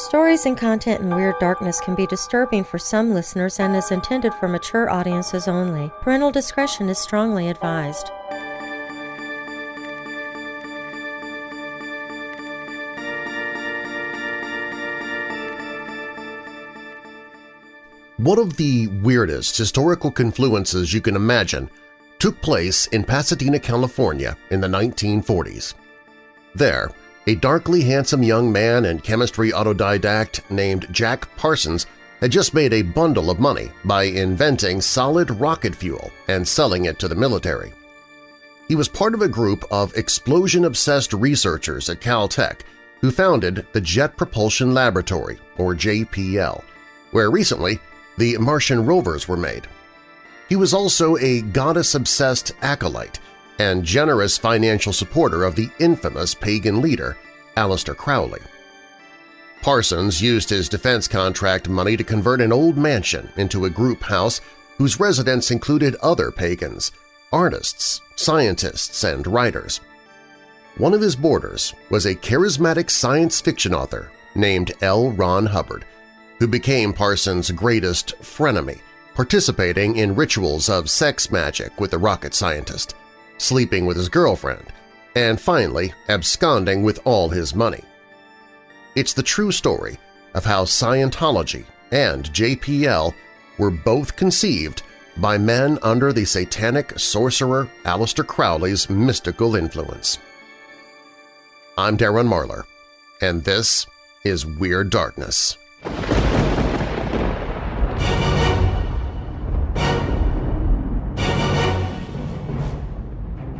Stories and content in Weird Darkness can be disturbing for some listeners and is intended for mature audiences only. Parental discretion is strongly advised. One of the weirdest historical confluences you can imagine took place in Pasadena, California in the 1940s. There, a darkly handsome young man and chemistry autodidact named Jack Parsons had just made a bundle of money by inventing solid rocket fuel and selling it to the military. He was part of a group of explosion-obsessed researchers at Caltech who founded the Jet Propulsion Laboratory, or JPL, where recently the Martian rovers were made. He was also a goddess-obsessed acolyte and generous financial supporter of the infamous pagan leader, Aleister Crowley. Parsons used his defense contract money to convert an old mansion into a group house whose residents included other pagans, artists, scientists, and writers. One of his boarders was a charismatic science fiction author named L. Ron Hubbard, who became Parsons' greatest frenemy, participating in rituals of sex magic with the rocket scientist, sleeping with his girlfriend, and finally absconding with all his money. It's the true story of how Scientology and JPL were both conceived by men under the satanic sorcerer Aleister Crowley's mystical influence. I'm Darren Marlar, and this is Weird Darkness.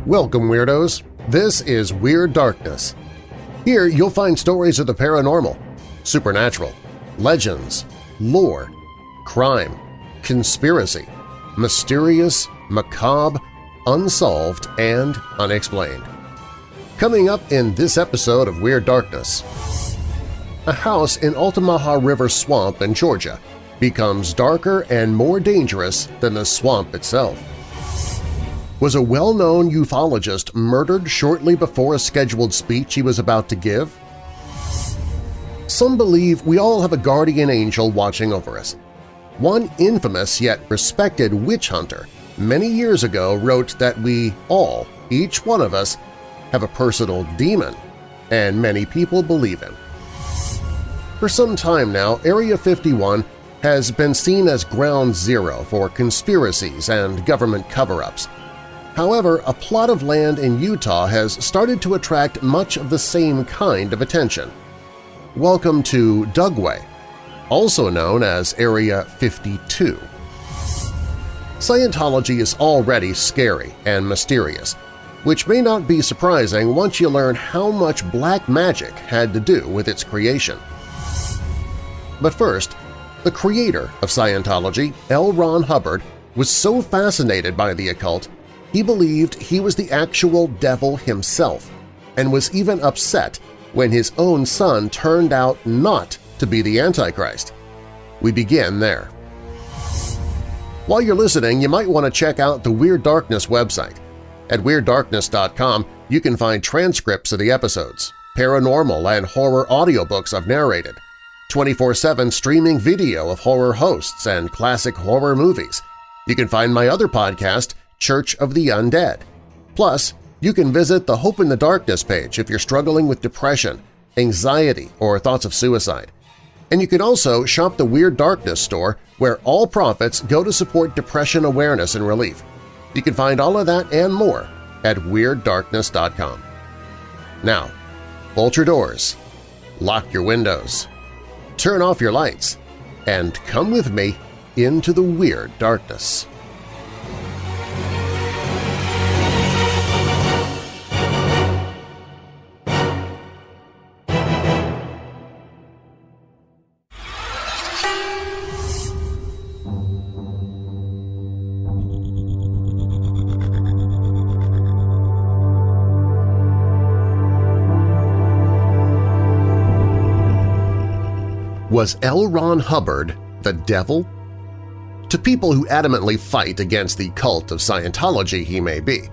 Welcome, Weirdos! This is Weird Darkness. Here you'll find stories of the paranormal, supernatural, legends, lore, crime, conspiracy, mysterious, macabre, unsolved, and unexplained. Coming up in this episode of Weird Darkness, a house in Altamaha River Swamp in Georgia becomes darker and more dangerous than the swamp itself was a well-known ufologist murdered shortly before a scheduled speech he was about to give? Some believe we all have a guardian angel watching over us. One infamous yet respected witch hunter many years ago wrote that we all, each one of us, have a personal demon, and many people believe him. For some time now, Area 51 has been seen as ground zero for conspiracies and government cover-ups, However, a plot of land in Utah has started to attract much of the same kind of attention. Welcome to Dugway, also known as Area 52. Scientology is already scary and mysterious, which may not be surprising once you learn how much black magic had to do with its creation. But first, the creator of Scientology, L. Ron Hubbard, was so fascinated by the occult he believed he was the actual devil himself and was even upset when his own son turned out not to be the Antichrist. We begin there. While you're listening, you might want to check out the Weird Darkness website. At WeirdDarkness.com, you can find transcripts of the episodes, paranormal and horror audiobooks I've narrated, 24-7 streaming video of horror hosts and classic horror movies. You can find my other podcast, Church of the Undead. Plus, you can visit the Hope in the Darkness page if you're struggling with depression, anxiety, or thoughts of suicide. And you can also shop the Weird Darkness store where all profits go to support depression awareness and relief. You can find all of that and more at WeirdDarkness.com. Now, bolt your doors, lock your windows, turn off your lights, and come with me into the Weird Darkness. Was L. Ron Hubbard the devil? To people who adamantly fight against the cult of Scientology he may be.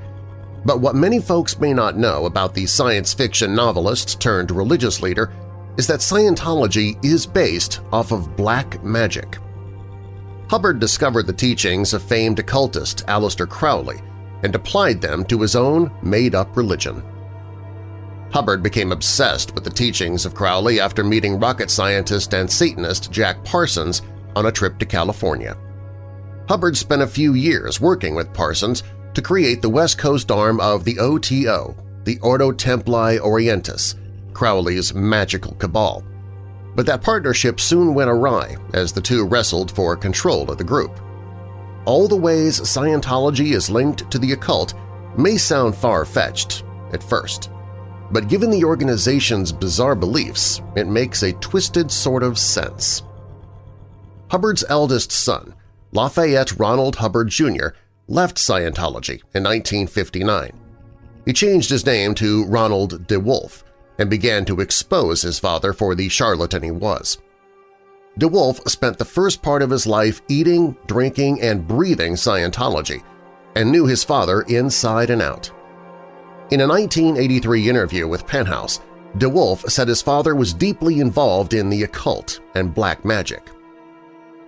But what many folks may not know about the science fiction novelist turned religious leader is that Scientology is based off of black magic. Hubbard discovered the teachings of famed occultist Aleister Crowley and applied them to his own made-up religion. Hubbard became obsessed with the teachings of Crowley after meeting rocket scientist and Satanist Jack Parsons on a trip to California. Hubbard spent a few years working with Parsons to create the West Coast arm of the OTO, the Ordo Templi Orientis, Crowley's magical cabal. But that partnership soon went awry as the two wrestled for control of the group. All the ways Scientology is linked to the occult may sound far-fetched at first, but given the organization's bizarre beliefs, it makes a twisted sort of sense. Hubbard's eldest son, Lafayette Ronald Hubbard Jr., left Scientology in 1959. He changed his name to Ronald DeWolf and began to expose his father for the charlatan he was. DeWolf spent the first part of his life eating, drinking, and breathing Scientology and knew his father inside and out. In a 1983 interview with Penthouse, DeWolf said his father was deeply involved in the occult and black magic.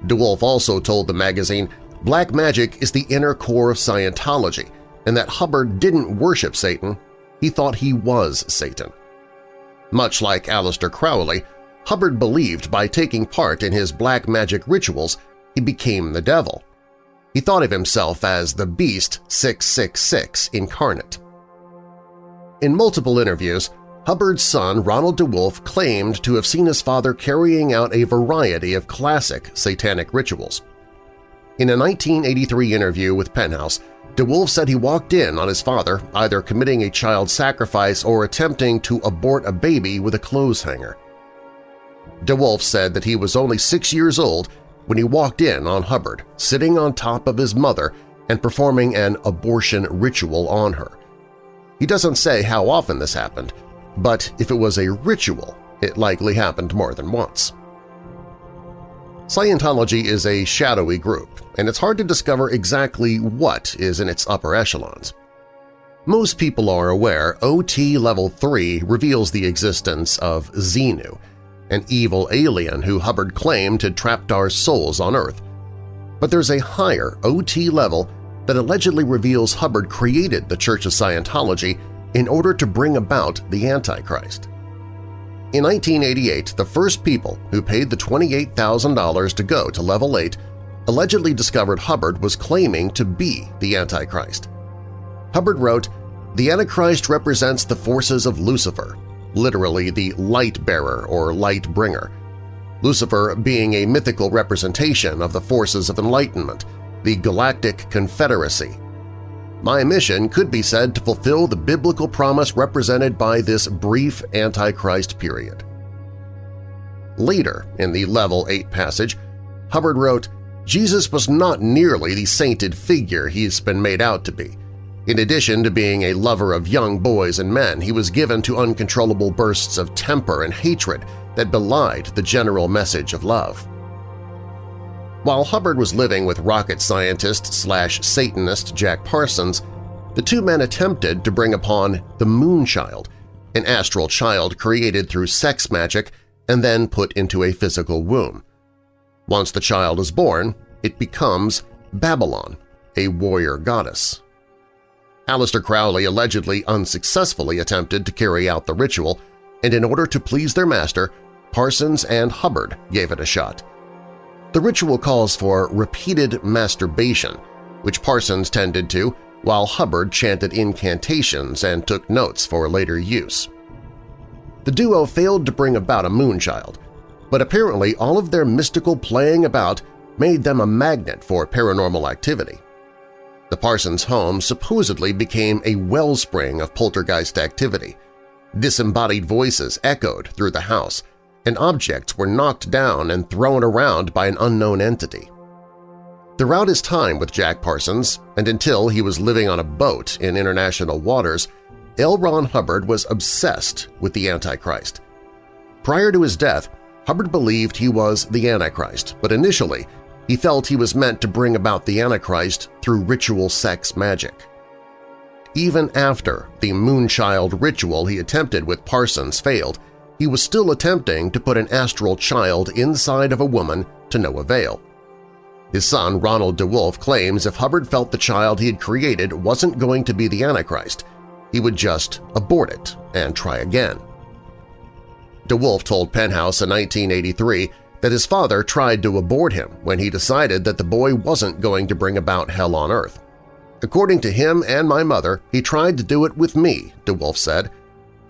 DeWolf also told the magazine black magic is the inner core of Scientology and that Hubbard didn't worship Satan, he thought he was Satan. Much like Aleister Crowley, Hubbard believed by taking part in his black magic rituals he became the devil. He thought of himself as the Beast 666 incarnate. In multiple interviews, Hubbard's son Ronald DeWolf claimed to have seen his father carrying out a variety of classic satanic rituals. In a 1983 interview with Penthouse, DeWolf said he walked in on his father either committing a child sacrifice or attempting to abort a baby with a clothes hanger. DeWolf said that he was only six years old when he walked in on Hubbard, sitting on top of his mother and performing an abortion ritual on her. He doesn't say how often this happened, but if it was a ritual, it likely happened more than once. Scientology is a shadowy group, and it's hard to discover exactly what is in its upper echelons. Most people are aware OT Level 3 reveals the existence of Xenu, an evil alien who Hubbard claimed had trapped our souls on Earth. But there's a higher OT level that allegedly reveals Hubbard created the Church of Scientology in order to bring about the Antichrist. In 1988, the first people who paid the $28,000 to go to Level 8 allegedly discovered Hubbard was claiming to be the Antichrist. Hubbard wrote, The Antichrist represents the forces of Lucifer, literally the light bearer or light bringer, Lucifer being a mythical representation of the forces of enlightenment, the Galactic Confederacy, my mission could be said to fulfill the biblical promise represented by this brief Antichrist period. Later, in the Level 8 passage, Hubbard wrote, Jesus was not nearly the sainted figure he's been made out to be. In addition to being a lover of young boys and men, he was given to uncontrollable bursts of temper and hatred that belied the general message of love. While Hubbard was living with rocket scientist slash Satanist Jack Parsons, the two men attempted to bring upon the Moonchild, an astral child created through sex magic and then put into a physical womb. Once the child is born, it becomes Babylon, a warrior goddess. Aleister Crowley allegedly unsuccessfully attempted to carry out the ritual, and in order to please their master, Parsons and Hubbard gave it a shot. The ritual calls for repeated masturbation, which Parsons tended to while Hubbard chanted incantations and took notes for later use. The duo failed to bring about a moonchild, but apparently all of their mystical playing about made them a magnet for paranormal activity. The Parsons home supposedly became a wellspring of poltergeist activity. Disembodied voices echoed through the house, and objects were knocked down and thrown around by an unknown entity. Throughout his time with Jack Parsons, and until he was living on a boat in international waters, L. Ron Hubbard was obsessed with the Antichrist. Prior to his death, Hubbard believed he was the Antichrist, but initially he felt he was meant to bring about the Antichrist through ritual sex magic. Even after the Moonchild ritual he attempted with Parsons failed, he was still attempting to put an astral child inside of a woman to no avail. His son, Ronald DeWolf, claims if Hubbard felt the child he had created wasn't going to be the Antichrist, he would just abort it and try again. DeWolf told Penthouse in 1983 that his father tried to abort him when he decided that the boy wasn't going to bring about hell on earth. According to him and my mother, he tried to do it with me, DeWolf said.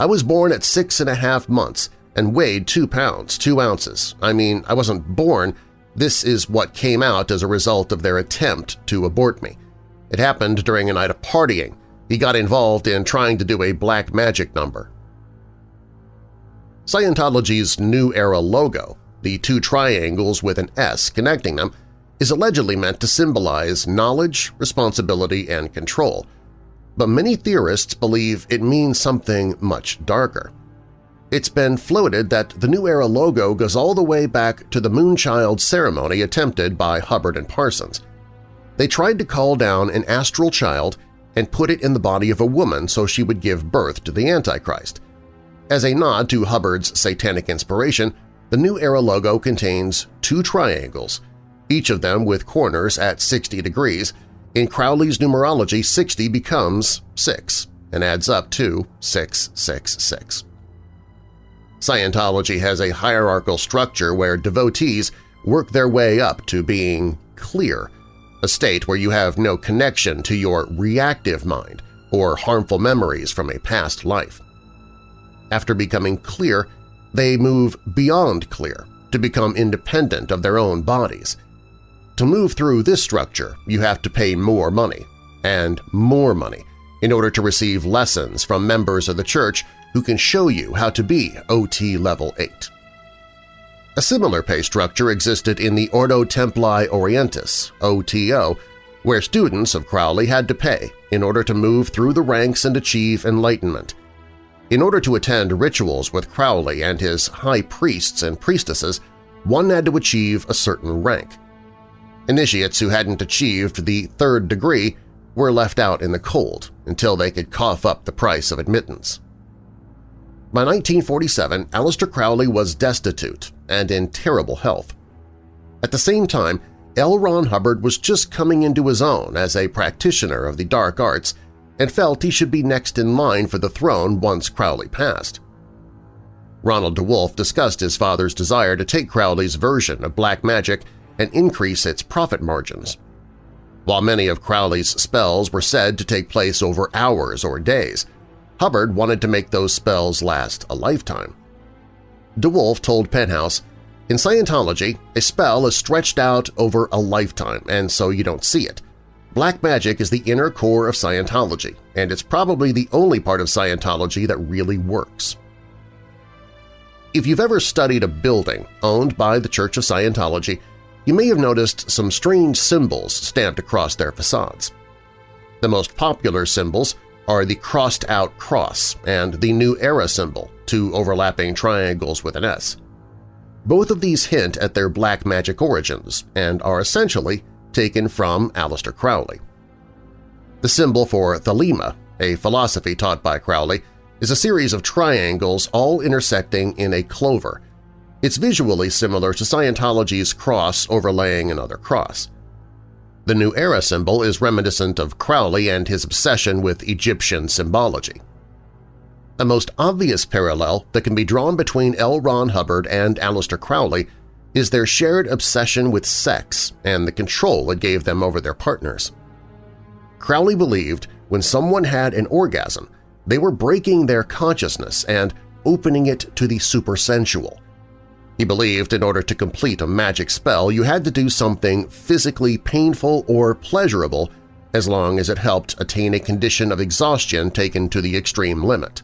I was born at six and a half months and weighed two pounds, two ounces. I mean, I wasn't born. This is what came out as a result of their attempt to abort me. It happened during a night of partying. He got involved in trying to do a black magic number. Scientology's New Era logo, the two triangles with an S connecting them, is allegedly meant to symbolize knowledge, responsibility, and control, but many theorists believe it means something much darker. It's been floated that the New Era logo goes all the way back to the Moonchild ceremony attempted by Hubbard and Parsons. They tried to call down an astral child and put it in the body of a woman so she would give birth to the Antichrist. As a nod to Hubbard's satanic inspiration, the New Era logo contains two triangles, each of them with corners at 60 degrees. In Crowley's numerology, 60 becomes 6 and adds up to 666. Scientology has a hierarchical structure where devotees work their way up to being clear, a state where you have no connection to your reactive mind or harmful memories from a past life. After becoming clear, they move beyond clear to become independent of their own bodies – to move through this structure, you have to pay more money, and more money, in order to receive lessons from members of the church who can show you how to be OT Level 8. A similar pay structure existed in the Ordo Templi Orientis OTO, where students of Crowley had to pay in order to move through the ranks and achieve enlightenment. In order to attend rituals with Crowley and his high priests and priestesses, one had to achieve a certain rank. Initiates who hadn't achieved the third degree were left out in the cold until they could cough up the price of admittance. By 1947, Aleister Crowley was destitute and in terrible health. At the same time, L. Ron Hubbard was just coming into his own as a practitioner of the dark arts and felt he should be next in line for the throne once Crowley passed. Ronald DeWolf discussed his father's desire to take Crowley's version of black magic and increase its profit margins. While many of Crowley's spells were said to take place over hours or days, Hubbard wanted to make those spells last a lifetime. DeWolf told Penthouse, In Scientology, a spell is stretched out over a lifetime, and so you don't see it. Black magic is the inner core of Scientology, and it's probably the only part of Scientology that really works. If you've ever studied a building owned by the Church of Scientology, you may have noticed some strange symbols stamped across their facades. The most popular symbols are the crossed-out cross and the New Era symbol, two overlapping triangles with an S. Both of these hint at their black magic origins and are essentially taken from Aleister Crowley. The symbol for Thelema, a philosophy taught by Crowley, is a series of triangles all intersecting in a clover, it's visually similar to Scientology's cross overlaying another cross. The New Era symbol is reminiscent of Crowley and his obsession with Egyptian symbology. The most obvious parallel that can be drawn between L. Ron Hubbard and Aleister Crowley is their shared obsession with sex and the control it gave them over their partners. Crowley believed when someone had an orgasm, they were breaking their consciousness and opening it to the supersensual, he believed in order to complete a magic spell you had to do something physically painful or pleasurable as long as it helped attain a condition of exhaustion taken to the extreme limit.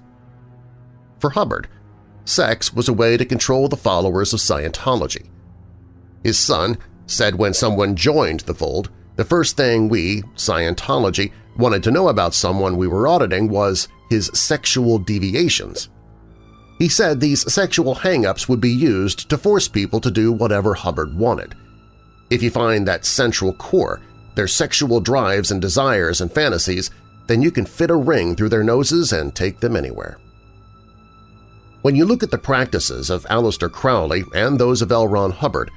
For Hubbard, sex was a way to control the followers of Scientology. His son said when someone joined the fold, the first thing we, Scientology, wanted to know about someone we were auditing was his sexual deviations. He said these sexual hang-ups would be used to force people to do whatever Hubbard wanted. If you find that central core, their sexual drives and desires and fantasies, then you can fit a ring through their noses and take them anywhere. When you look at the practices of Aleister Crowley and those of L. Ron Hubbard,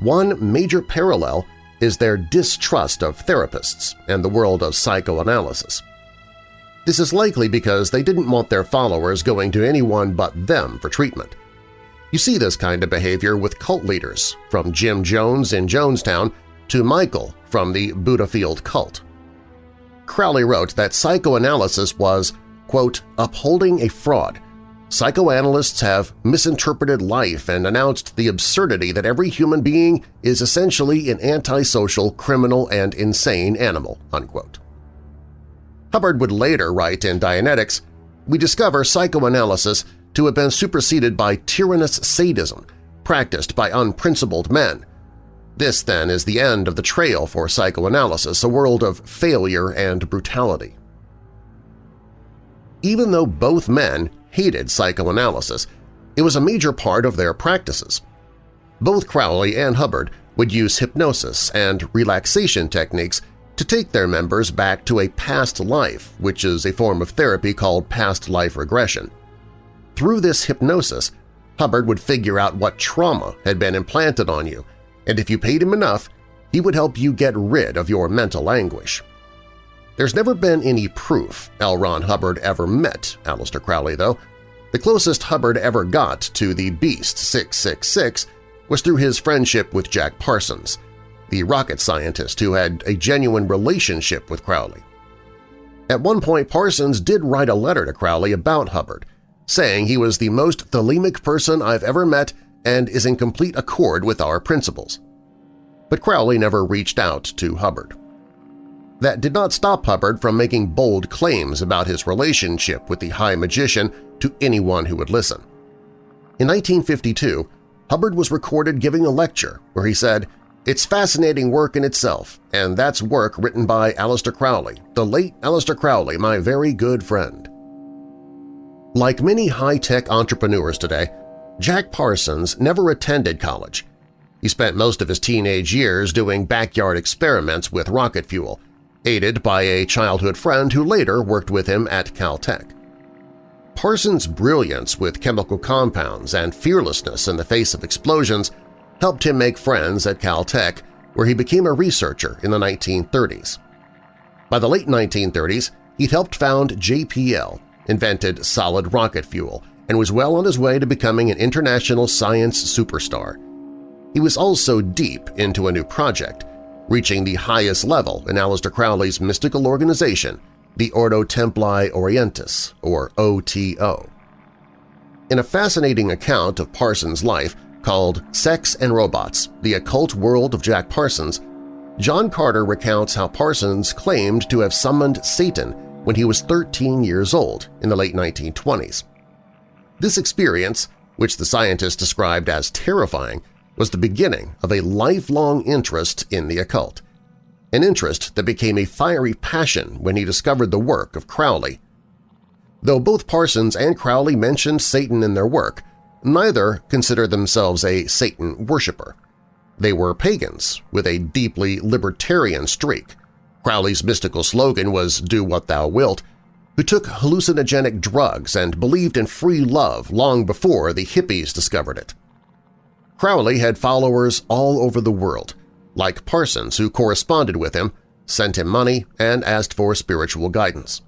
one major parallel is their distrust of therapists and the world of psychoanalysis. This is likely because they didn't want their followers going to anyone but them for treatment. You see this kind of behavior with cult leaders, from Jim Jones in Jonestown to Michael from the Buddhafield cult. Crowley wrote that psychoanalysis was, quote, upholding a fraud. Psychoanalysts have misinterpreted life and announced the absurdity that every human being is essentially an antisocial, criminal, and insane animal." Unquote. Hubbard would later write in Dianetics, We discover psychoanalysis to have been superseded by tyrannous sadism practiced by unprincipled men. This, then, is the end of the trail for psychoanalysis, a world of failure and brutality. Even though both men hated psychoanalysis, it was a major part of their practices. Both Crowley and Hubbard would use hypnosis and relaxation techniques to take their members back to a past life, which is a form of therapy called past life regression. Through this hypnosis, Hubbard would figure out what trauma had been implanted on you, and if you paid him enough, he would help you get rid of your mental anguish. There's never been any proof L. Ron Hubbard ever met Aleister Crowley, though. The closest Hubbard ever got to the Beast 666 was through his friendship with Jack Parsons, the rocket scientist who had a genuine relationship with Crowley. At one point, Parsons did write a letter to Crowley about Hubbard, saying he was the most thelemic person I've ever met and is in complete accord with our principles. But Crowley never reached out to Hubbard. That did not stop Hubbard from making bold claims about his relationship with the High Magician to anyone who would listen. In 1952, Hubbard was recorded giving a lecture where he said, It's fascinating work in itself, and that's work written by Aleister Crowley, the late Aleister Crowley, my very good friend. Like many high-tech entrepreneurs today, Jack Parsons never attended college. He spent most of his teenage years doing backyard experiments with rocket fuel – aided by a childhood friend who later worked with him at Caltech. Parsons' brilliance with chemical compounds and fearlessness in the face of explosions helped him make friends at Caltech, where he became a researcher in the 1930s. By the late 1930s, he'd helped found JPL, invented solid rocket fuel, and was well on his way to becoming an international science superstar. He was also deep into a new project, reaching the highest level in Aleister Crowley's mystical organization, the Ordo Templi Orientis, or OTO. In a fascinating account of Parsons' life called Sex and Rockets, The Occult World of Jack Parsons, John Carter recounts how Parsons claimed to have summoned Satan when he was 13 years old in the late 1920s. This experience, which the scientist described as terrifying, was the beginning of a lifelong interest in the occult, an interest that became a fiery passion when he discovered the work of Crowley. Though both Parsons and Crowley mentioned Satan in their work, neither considered themselves a Satan worshipper. They were pagans with a deeply libertarian streak. Crowley's mystical slogan was Do What Thou Wilt, who took hallucinogenic drugs and believed in free love long before the hippies discovered it. Crowley had followers all over the world, like Parsons who corresponded with him, sent him money, and asked for spiritual guidance.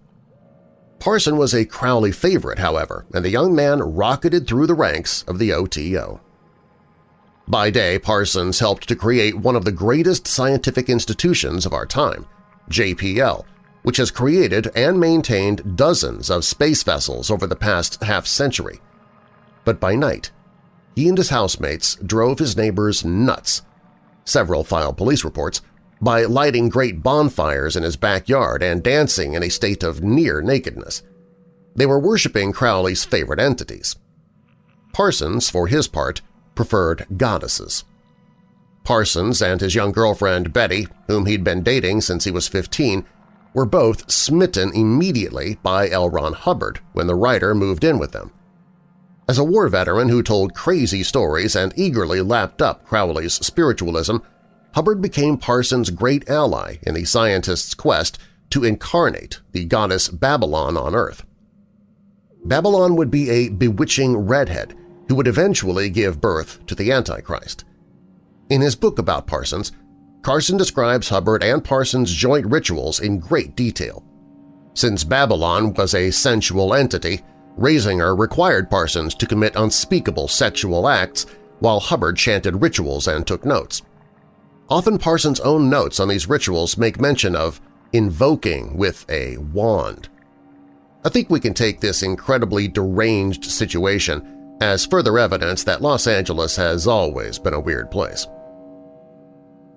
Parson was a Crowley favorite, however, and the young man rocketed through the ranks of the OTO. By day, Parsons helped to create one of the greatest scientific institutions of our time, JPL, which has created and maintained dozens of space vessels over the past half-century. But by night, he and his housemates drove his neighbors nuts. Several filed police reports by lighting great bonfires in his backyard and dancing in a state of near nakedness. They were worshipping Crowley's favorite entities. Parsons, for his part, preferred goddesses. Parsons and his young girlfriend Betty, whom he'd been dating since he was 15, were both smitten immediately by L. Ron Hubbard when the writer moved in with them. As a war veteran who told crazy stories and eagerly lapped up Crowley's spiritualism, Hubbard became Parsons' great ally in the scientist's quest to incarnate the goddess Babylon on Earth. Babylon would be a bewitching redhead who would eventually give birth to the Antichrist. In his book about Parsons, Carson describes Hubbard and Parsons' joint rituals in great detail. Since Babylon was a sensual entity, raising her required Parsons to commit unspeakable sexual acts while Hubbard chanted rituals and took notes. Often Parsons' own notes on these rituals make mention of invoking with a wand. I think we can take this incredibly deranged situation as further evidence that Los Angeles has always been a weird place.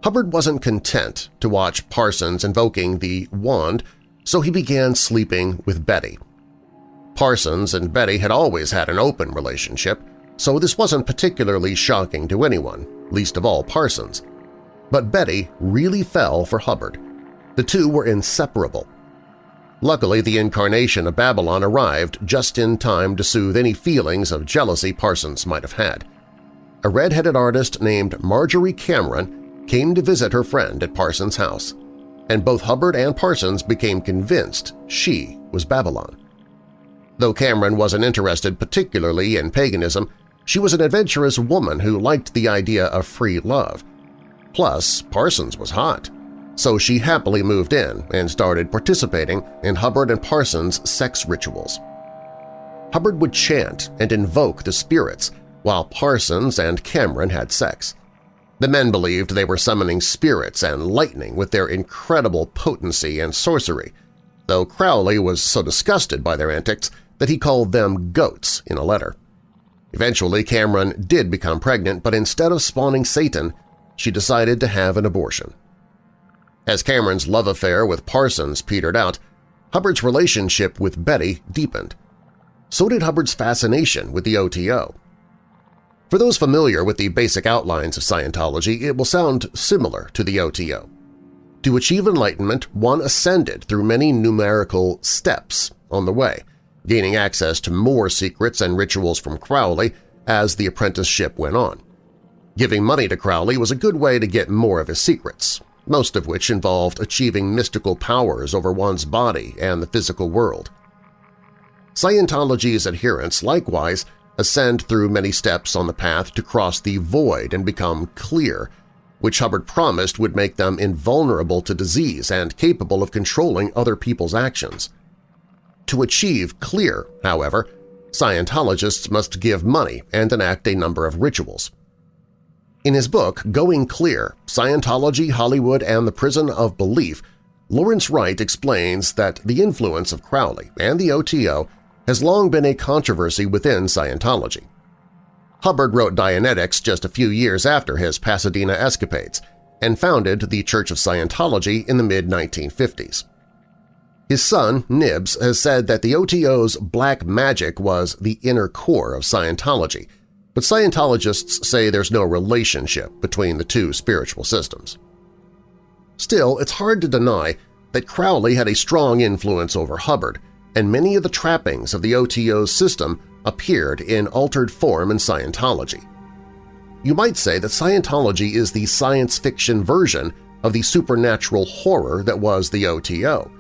Hubbard wasn't content to watch Parsons invoking the wand, so he began sleeping with Betty. Parsons and Betty had always had an open relationship, so this wasn't particularly shocking to anyone, least of all Parsons. But Betty really fell for Hubbard. The two were inseparable. Luckily, the incarnation of Babylon arrived just in time to soothe any feelings of jealousy Parsons might have had. A red-headed artist named Marjorie Cameron came to visit her friend at Parsons' house, and both Hubbard and Parsons became convinced she was Babylon. Though Cameron wasn't interested particularly in paganism, she was an adventurous woman who liked the idea of free love. Plus, Parsons was hot, so she happily moved in and started participating in Hubbard and Parsons' sex rituals. Hubbard would chant and invoke the spirits while Parsons and Cameron had sex. The men believed they were summoning spirits and lightning with their incredible potency and sorcery, though Crowley was so disgusted by their antics that he called them goats in a letter. Eventually, Cameron did become pregnant, but instead of spawning Satan, she decided to have an abortion. As Cameron's love affair with Parsons petered out, Hubbard's relationship with Betty deepened. So did Hubbard's fascination with the OTO. For those familiar with the basic outlines of Scientology, it will sound similar to the OTO. To achieve enlightenment, one ascended through many numerical steps on the way – gaining access to more secrets and rituals from Crowley as the apprenticeship went on. Giving money to Crowley was a good way to get more of his secrets, most of which involved achieving mystical powers over one's body and the physical world. Scientology's adherents likewise ascend through many steps on the path to cross the void and become clear, which Hubbard promised would make them invulnerable to disease and capable of controlling other people's actions. To achieve clear, however, Scientologists must give money and enact a number of rituals. In his book Going Clear, Scientology, Hollywood, and the Prison of Belief, Lawrence Wright explains that the influence of Crowley and the OTO has long been a controversy within Scientology. Hubbard wrote Dianetics just a few years after his Pasadena escapades and founded the Church of Scientology in the mid-1950s. His son, Nibs, has said that the OTO's black magic was the inner core of Scientology, but Scientologists say there's no relationship between the two spiritual systems. Still, it's hard to deny that Crowley had a strong influence over Hubbard, and many of the trappings of the OTO's system appeared in altered form in Scientology. You might say that Scientology is the science fiction version of the supernatural horror that was the OTO,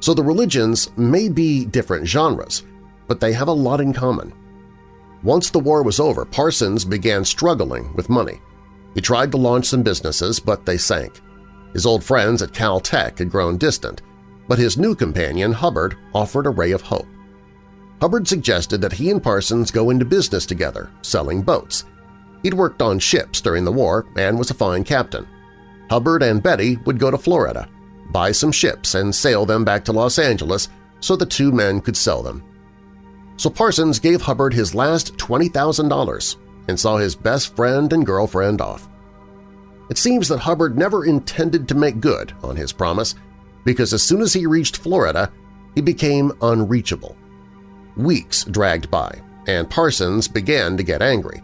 so the religions may be different genres, but they have a lot in common. Once the war was over, Parsons began struggling with money. He tried to launch some businesses, but they sank. His old friends at Caltech had grown distant, but his new companion, Hubbard, offered a ray of hope. Hubbard suggested that he and Parsons go into business together, selling boats. He'd worked on ships during the war and was a fine captain. Hubbard and Betty would go to Florida, buy some ships and sail them back to Los Angeles so the two men could sell them. So Parsons gave Hubbard his last $20,000 and saw his best friend and girlfriend off. It seems that Hubbard never intended to make good on his promise because as soon as he reached Florida, he became unreachable. Weeks dragged by, and Parsons began to get angry.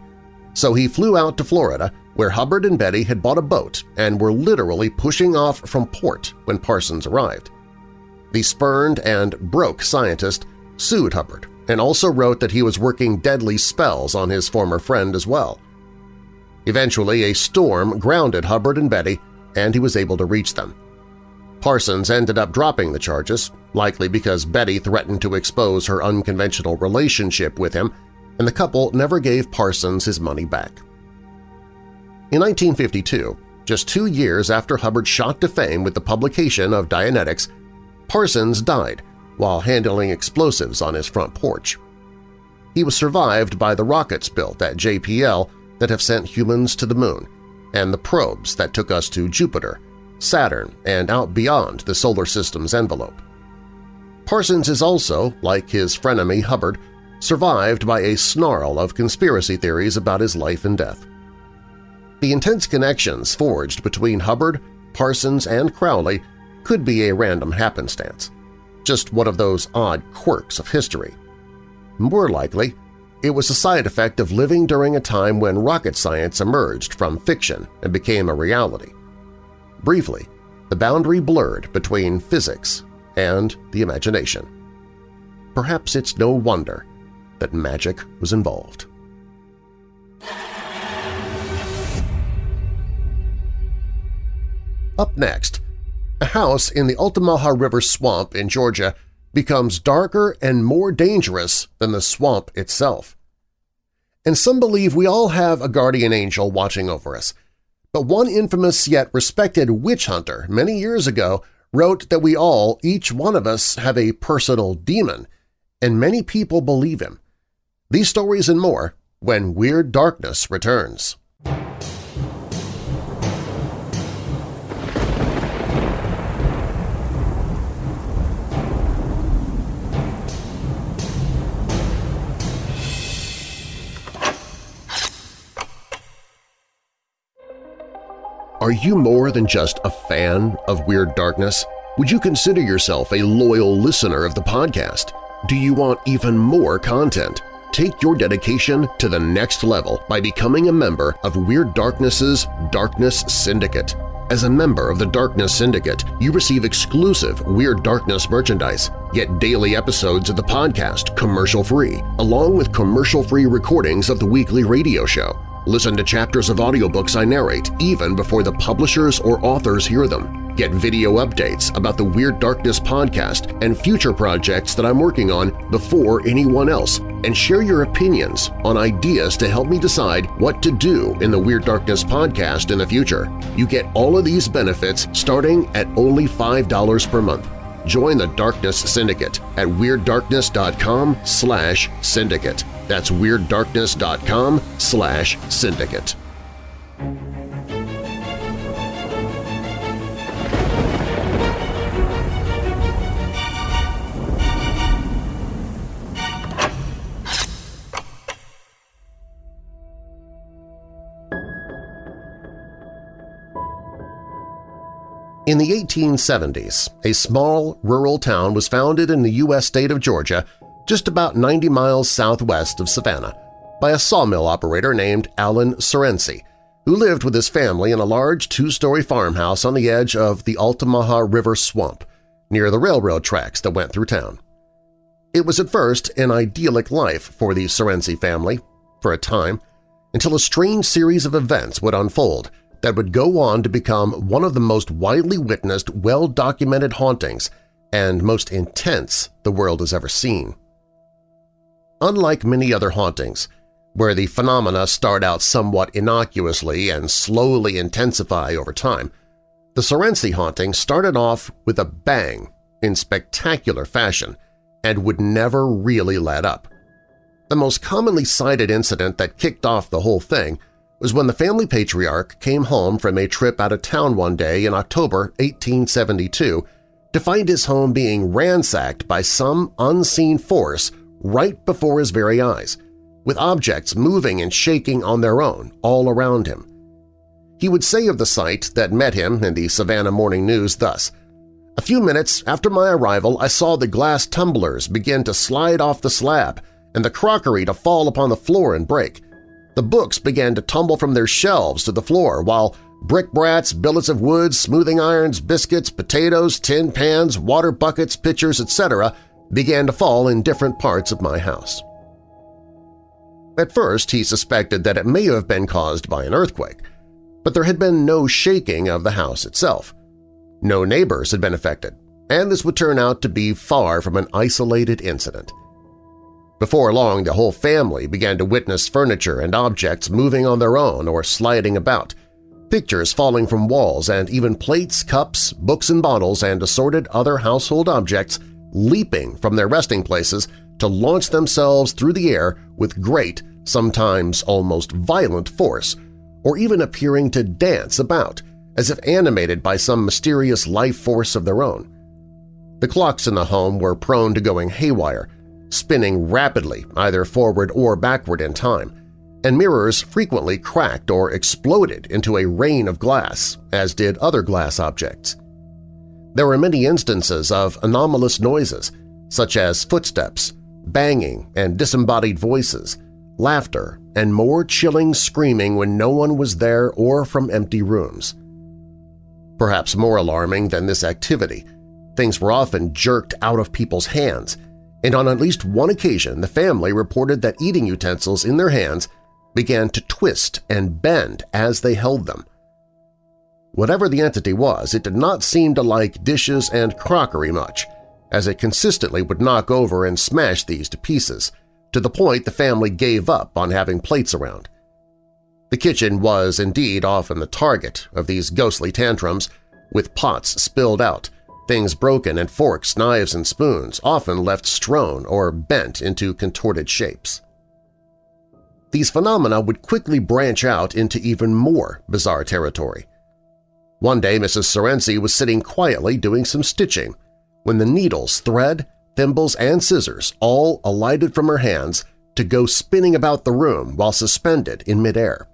So he flew out to Florida where Hubbard and Betty had bought a boat and were literally pushing off from port when Parsons arrived. The spurned and broke scientist sued Hubbard and also wrote that he was working deadly spells on his former friend as well. Eventually, a storm grounded Hubbard and Betty, and he was able to reach them. Parsons ended up dropping the charges, likely because Betty threatened to expose her unconventional relationship with him, and the couple never gave Parsons his money back. In 1952, just two years after Hubbard shot to fame with the publication of Dianetics, Parsons died while handling explosives on his front porch. He was survived by the rockets built at JPL that have sent humans to the Moon, and the probes that took us to Jupiter, Saturn, and out beyond the Solar System's envelope. Parsons is also, like his frenemy Hubbard, survived by a snarl of conspiracy theories about his life and death. The intense connections forged between Hubbard, Parsons, and Crowley could be a random happenstance, just one of those odd quirks of history. More likely, it was a side effect of living during a time when rocket science emerged from fiction and became a reality. Briefly, the boundary blurred between physics and the imagination. Perhaps it's no wonder that magic was involved. Up next, a house in the Altamaha River swamp in Georgia becomes darker and more dangerous than the swamp itself. And some believe we all have a guardian angel watching over us. But one infamous yet respected witch hunter many years ago wrote that we all, each one of us, have a personal demon, and many people believe him. These stories and more when Weird Darkness returns. Are you more than just a fan of Weird Darkness? Would you consider yourself a loyal listener of the podcast? Do you want even more content? Take your dedication to the next level by becoming a member of Weird Darkness's Darkness Syndicate. As a member of the Darkness Syndicate, you receive exclusive Weird Darkness merchandise, get daily episodes of the podcast commercial-free, along with commercial-free recordings of the weekly radio show. Listen to chapters of audiobooks I narrate even before the publishers or authors hear them. Get video updates about the Weird Darkness podcast and future projects that I'm working on before anyone else, and share your opinions on ideas to help me decide what to do in the Weird Darkness podcast in the future. You get all of these benefits starting at only $5 per month. Join the Darkness Syndicate at WeirdDarkness.com slash syndicate. That's WeirdDarkness.com slash syndicate. In the 1870s, a small rural town was founded in the U.S. state of Georgia just about 90 miles southwest of Savannah by a sawmill operator named Alan Surrency, who lived with his family in a large two-story farmhouse on the edge of the Altamaha River Swamp, near the railroad tracks that went through town. It was at first an idyllic life for the Surrency family, for a time, until a strange series of events would unfold – that would go on to become one of the most widely witnessed, well-documented hauntings and most intense the world has ever seen. Unlike many other hauntings, where the phenomena start out somewhat innocuously and slowly intensify over time, the Surrency haunting started off with a bang in spectacular fashion and would never really let up. The most commonly cited incident that kicked off the whole thing was when the family patriarch came home from a trip out of town one day in October 1872 to find his home being ransacked by some unseen force right before his very eyes, with objects moving and shaking on their own all around him. He would say of the sight that met him in the Savannah Morning News thus, A few minutes after my arrival I saw the glass tumblers begin to slide off the slab and the crockery to fall upon the floor and break. The books began to tumble from their shelves to the floor, while brickbats, billets of wood, smoothing irons, biscuits, potatoes, tin pans, water buckets, pitchers, etc. began to fall in different parts of my house. At first, he suspected that it may have been caused by an earthquake, but there had been no shaking of the house itself. No neighbors had been affected, and this would turn out to be far from an isolated incident. Before long, the whole family began to witness furniture and objects moving on their own or sliding about, pictures falling from walls, and even plates, cups, books and bottles, and assorted other household objects leaping from their resting places to launch themselves through the air with great, sometimes almost violent force, or even appearing to dance about, as if animated by some mysterious life force of their own. The clocks in the home were prone to going haywire, spinning rapidly either forward or backward in time, and mirrors frequently cracked or exploded into a rain of glass, as did other glass objects. There were many instances of anomalous noises, such as footsteps, banging and disembodied voices, laughter, and more chilling screaming when no one was there or from empty rooms. Perhaps more alarming than this activity, things were often jerked out of people's hands, and on at least one occasion the family reported that eating utensils in their hands began to twist and bend as they held them. Whatever the entity was, it did not seem to like dishes and crockery much, as it consistently would knock over and smash these to pieces, to the point the family gave up on having plates around. The kitchen was indeed often the target of these ghostly tantrums, with pots spilled out, things broken and forks, knives, and spoons often left strewn or bent into contorted shapes. These phenomena would quickly branch out into even more bizarre territory. One day Mrs. Surrency was sitting quietly doing some stitching when the needles, thread, thimbles, and scissors all alighted from her hands to go spinning about the room while suspended in midair.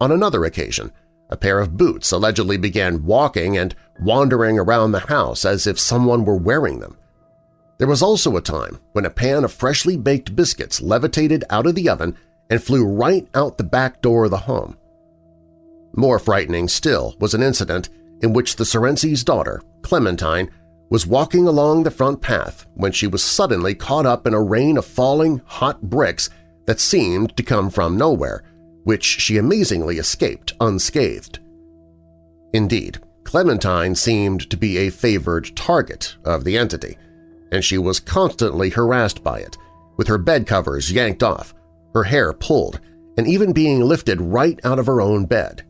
On another occasion, a pair of boots allegedly began walking and wandering around the house as if someone were wearing them. There was also a time when a pan of freshly baked biscuits levitated out of the oven and flew right out the back door of the home. More frightening still was an incident in which the Surrency's daughter, Clementine, was walking along the front path when she was suddenly caught up in a rain of falling hot bricks that seemed to come from nowhere, which she amazingly escaped unscathed. Indeed, Clementine seemed to be a favored target of the entity, and she was constantly harassed by it, with her bed covers yanked off, her hair pulled, and even being lifted right out of her own bed.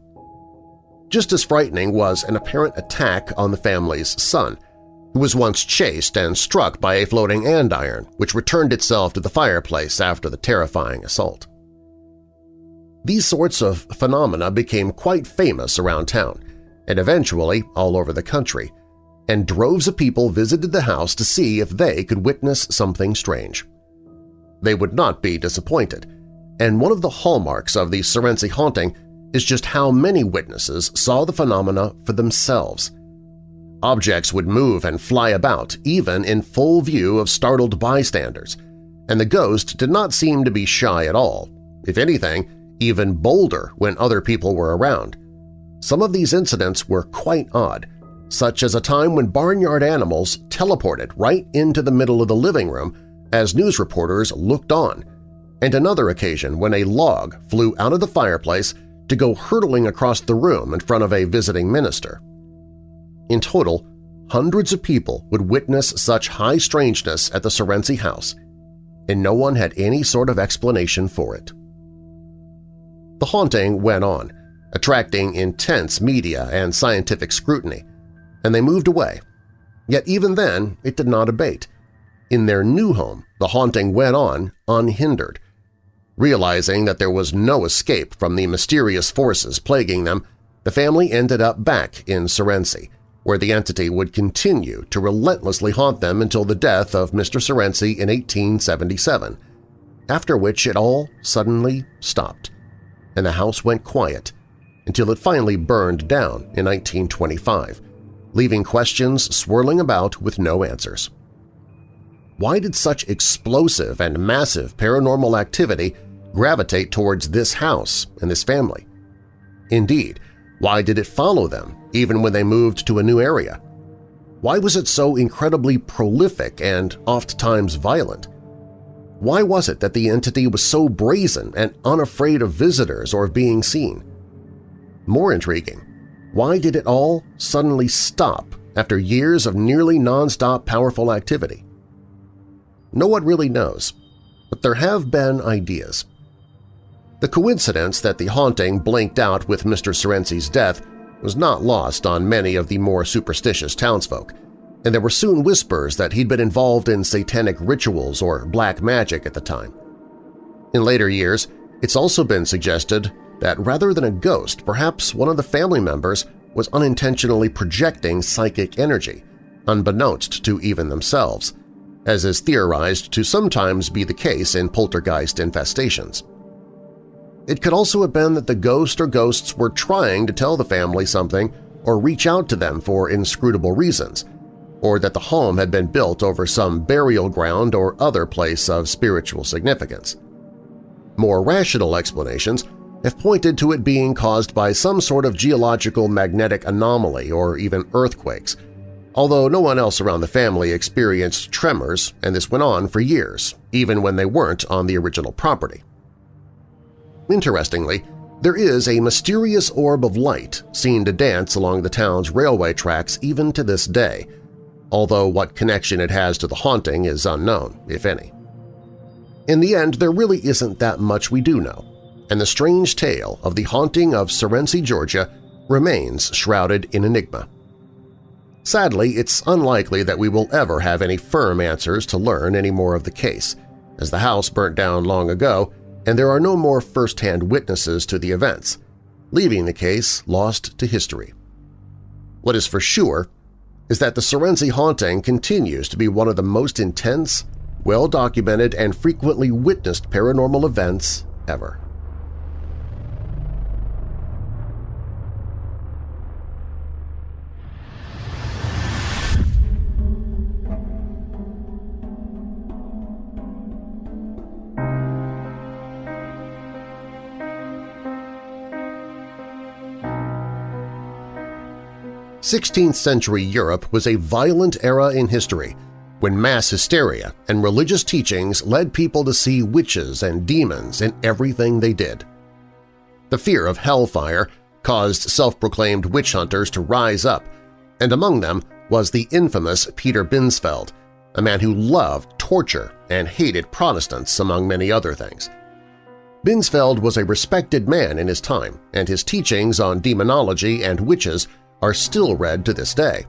Just as frightening was an apparent attack on the family's son, who was once chased and struck by a floating andiron which returned itself to the fireplace after the terrifying assault. These sorts of phenomena became quite famous around town, and eventually all over the country, and droves of people visited the house to see if they could witness something strange. They would not be disappointed, and one of the hallmarks of the Surrency haunting is just how many witnesses saw the phenomena for themselves. Objects would move and fly about even in full view of startled bystanders, and the ghost did not seem to be shy at all. If anything, even bolder when other people were around. Some of these incidents were quite odd, such as a time when barnyard animals teleported right into the middle of the living room as news reporters looked on, and another occasion when a log flew out of the fireplace to go hurtling across the room in front of a visiting minister. In total, hundreds of people would witness such high strangeness at the Surrency house, and no one had any sort of explanation for it. The haunting went on, attracting intense media and scientific scrutiny, and they moved away. Yet even then, it did not abate. In their new home, the haunting went on unhindered. Realizing that there was no escape from the mysterious forces plaguing them, the family ended up back in Surrency, where the entity would continue to relentlessly haunt them until the death of Mr. Surrency in 1877, after which it all suddenly stopped, and the house went quiet until it finally burned down in 1925, leaving questions swirling about with no answers. Why did such explosive and massive paranormal activity gravitate towards this house and this family? Indeed, why did it follow them even when they moved to a new area? Why was it so incredibly prolific and oft-times violent? Why was it that the entity was so brazen and unafraid of visitors or of being seen? More intriguing, Why did it all suddenly stop after years of nearly nonstop powerful activity? No one really knows, but there have been ideas. The coincidence that the haunting blinked out with Mr. Surrency's death was not lost on many of the more superstitious townsfolk, and there were soon whispers that he'd been involved in satanic rituals or black magic at the time. In later years, it's also been suggested that rather than a ghost, perhaps one of the family members was unintentionally projecting psychic energy, unbeknownst to even themselves, as is theorized to sometimes be the case in poltergeist infestations. It could also have been that the ghost or ghosts were trying to tell the family something or reach out to them for inscrutable reasons, or that the home had been built over some burial ground or other place of spiritual significance. More rational explanations have pointed to it being caused by some sort of geological magnetic anomaly or even earthquakes, although no one else around the family experienced tremors and this went on for years, even when they weren't on the original property. Interestingly, there is a mysterious orb of light seen to dance along the town's railway tracks even to this day, although what connection it has to the haunting is unknown, if any. In the end, there really isn't that much we do know, and the strange tale of the haunting of Surrency, Georgia remains shrouded in enigma. Sadly, it's unlikely that we will ever have any firm answers to learn any more of the case, as the house burnt down long ago and there are no more first-hand witnesses to the events, leaving the case lost to history. What is for sure is that the Surrency haunting continues to be one of the most intense, well-documented, and frequently witnessed paranormal events ever. 16th-century Europe was a violent era in history when mass hysteria and religious teachings led people to see witches and demons in everything they did. The fear of hellfire caused self-proclaimed witch hunters to rise up, and among them was the infamous Peter Binsfeld, a man who loved torture and hated Protestants, among many other things. Binsfeld was a respected man in his time, and his teachings on demonology and witches are still read to this day.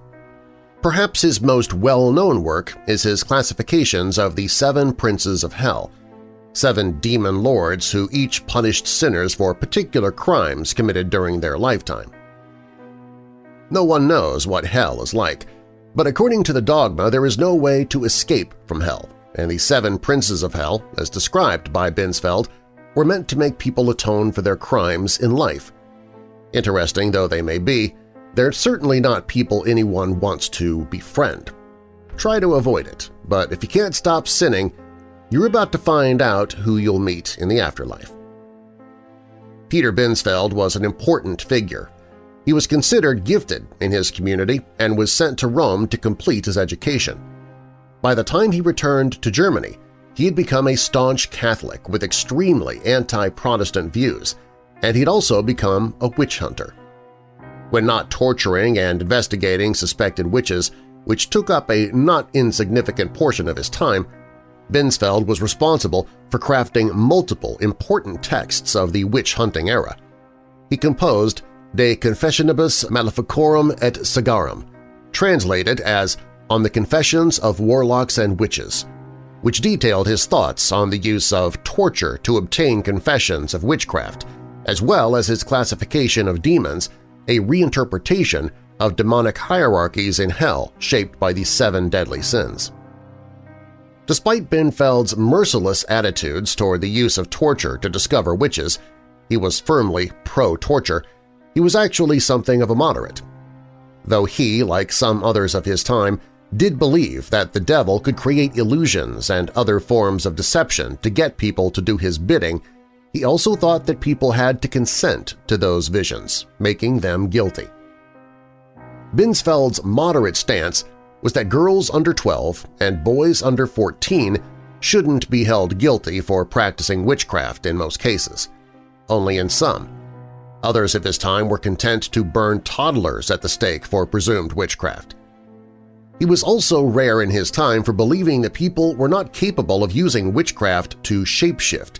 Perhaps his most well-known work is his classifications of the Seven Princes of Hell, seven demon lords who each punished sinners for particular crimes committed during their lifetime. No one knows what hell is like, but according to the dogma there is no way to escape from hell, and the seven princes of hell, as described by Binsfeld, were meant to make people atone for their crimes in life. Interesting though they may be, they're certainly not people anyone wants to befriend. Try to avoid it, but if you can't stop sinning, you're about to find out who you'll meet in the afterlife. Peter Binsfeld was an important figure. He was considered gifted in his community and was sent to Rome to complete his education. By the time he returned to Germany, he had become a staunch Catholic with extremely anti-Protestant views, and he'd also become a witch hunter when not torturing and investigating suspected witches, which took up a not insignificant portion of his time, Binsfeld was responsible for crafting multiple important texts of the witch-hunting era. He composed De Confessionibus Maleficorum et Sagarum, translated as On the Confessions of Warlocks and Witches, which detailed his thoughts on the use of torture to obtain confessions of witchcraft, as well as his classification of demons a reinterpretation of demonic hierarchies in hell shaped by the seven deadly sins. Despite Binsfeld's merciless attitudes toward the use of torture to discover witches, he was firmly pro-torture, he was actually something of a moderate. Though he, like some others of his time, did believe that the devil could create illusions and other forms of deception to get people to do his bidding, he also thought that people had to consent to those visions, making them guilty. Binsfeld's moderate stance was that girls under 12 and boys under 14 shouldn't be held guilty for practicing witchcraft in most cases, only in some. Others of his time were content to burn toddlers at the stake for presumed witchcraft. He was also rare in his time for believing that people were not capable of using witchcraft to shapeshift,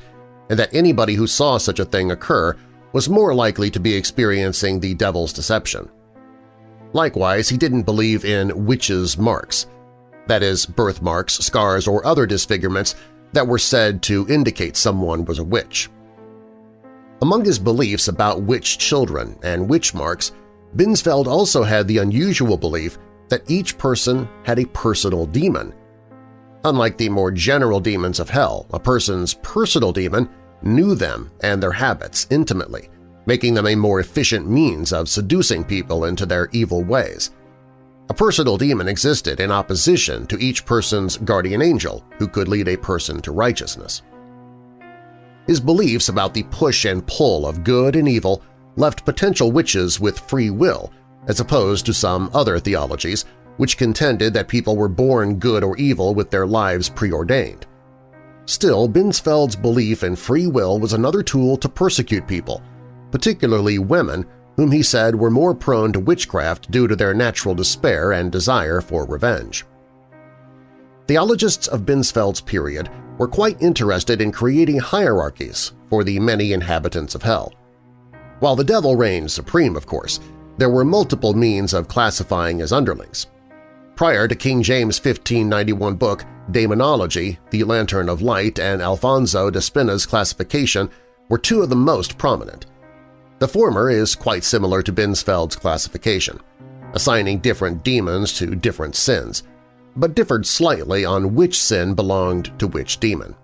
and that anybody who saw such a thing occur was more likely to be experiencing the devil's deception. Likewise, he didn't believe in witches' marks, that is, birthmarks, scars, or other disfigurements that were said to indicate someone was a witch. Among his beliefs about witch children and witch marks, Binsfeld also had the unusual belief that each person had a personal demon. Unlike the more general demons of hell, a person's personal demon knew them and their habits intimately, making them a more efficient means of seducing people into their evil ways. A personal demon existed in opposition to each person's guardian angel who could lead a person to righteousness. His beliefs about the push and pull of good and evil left potential witches with free will as opposed to some other theologies which contended that people were born good or evil with their lives preordained. Still, Binsfeld's belief in free will was another tool to persecute people, particularly women whom he said were more prone to witchcraft due to their natural despair and desire for revenge. Theologists of Binsfeld's period were quite interested in creating hierarchies for the many inhabitants of hell. While the devil reigned supreme, of course, there were multiple means of classifying his underlings. Prior to King James' 1591 book Daemonologie, the Lantern of Light, and Alfonso de Spina's classification were two of the most prominent. The former is quite similar to Binsfeld's classification, assigning different demons to different sins, but differed slightly on which sin belonged to which demon.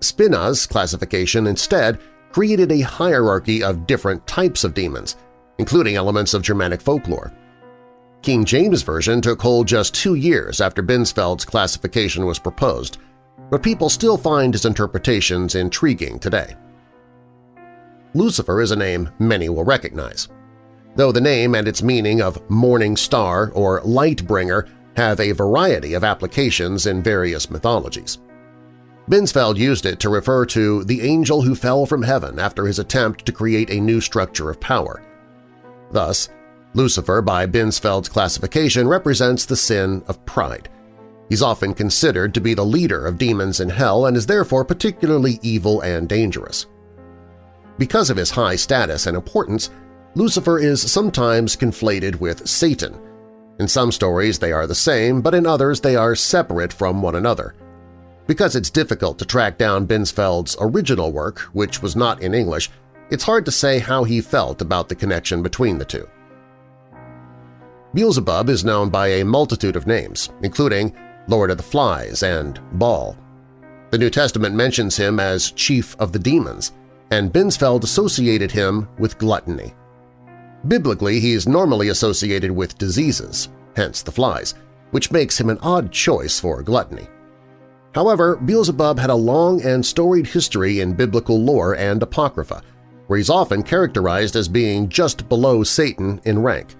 Spina's classification instead created a hierarchy of different types of demons, including elements of Germanic folklore. King James' version took hold just two years after Binsfeld's classification was proposed, but people still find his interpretations intriguing today. Lucifer is a name many will recognize. Though the name and its meaning of morning star or light bringer have a variety of applications in various mythologies. Binsfeld used it to refer to the angel who fell from heaven after his attempt to create a new structure of power. Thus, Lucifer, by Binsfeld's classification, represents the sin of pride. He's often considered to be the leader of demons in hell and is therefore particularly evil and dangerous. Because of his high status and importance, Lucifer is sometimes conflated with Satan. In some stories they are the same, but in others they are separate from one another. Because it's difficult to track down Binsfeld's original work, which was not in English, it's hard to say how he felt about the connection between the two. Beelzebub is known by a multitude of names, including Lord of the Flies and Baal. The New Testament mentions him as Chief of the Demons, and Binsfeld associated him with gluttony. Biblically, he is normally associated with diseases, hence the flies, which makes him an odd choice for gluttony. However, Beelzebub had a long and storied history in biblical lore and apocrypha, where he's often characterized as being just below Satan in rank.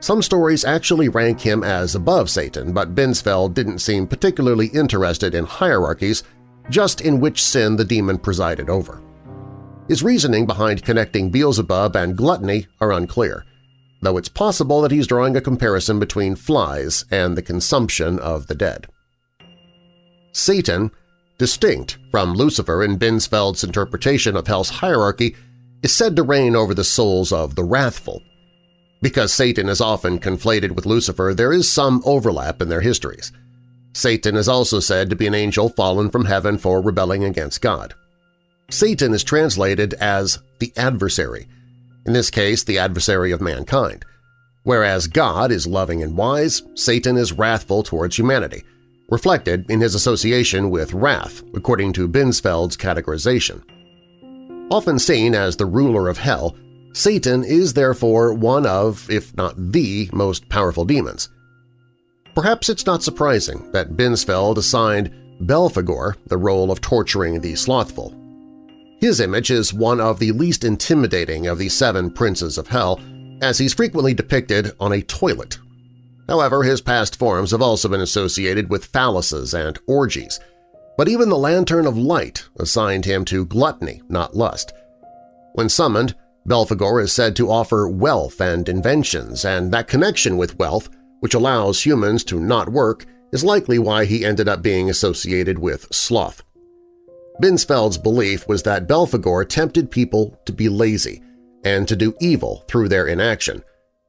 Some stories actually rank him as above Satan, but Binsfeld didn't seem particularly interested in hierarchies, just in which sin the demon presided over. His reasoning behind connecting Beelzebub and gluttony are unclear, though it's possible that he's drawing a comparison between flies and the consumption of the dead. Satan, distinct from Lucifer in Binsfeld's interpretation of hell's hierarchy, is said to reign over the souls of the wrathful. Because Satan is often conflated with Lucifer, there is some overlap in their histories. Satan is also said to be an angel fallen from heaven for rebelling against God. Satan is translated as the adversary, in this case the adversary of mankind. Whereas God is loving and wise, Satan is wrathful towards humanity, reflected in his association with wrath, according to Binsfeld's categorization. Often seen as the ruler of hell, Satan is therefore one of, if not the, most powerful demons. Perhaps it's not surprising that Binsfeld assigned Belphegor the role of torturing the slothful. His image is one of the least intimidating of the seven princes of hell, as he's frequently depicted on a toilet However, his past forms have also been associated with phalluses and orgies, but even the Lantern of Light assigned him to gluttony, not lust. When summoned, Belphegor is said to offer wealth and inventions, and that connection with wealth, which allows humans to not work, is likely why he ended up being associated with sloth. Binsfeld's belief was that Belphegor tempted people to be lazy and to do evil through their inaction.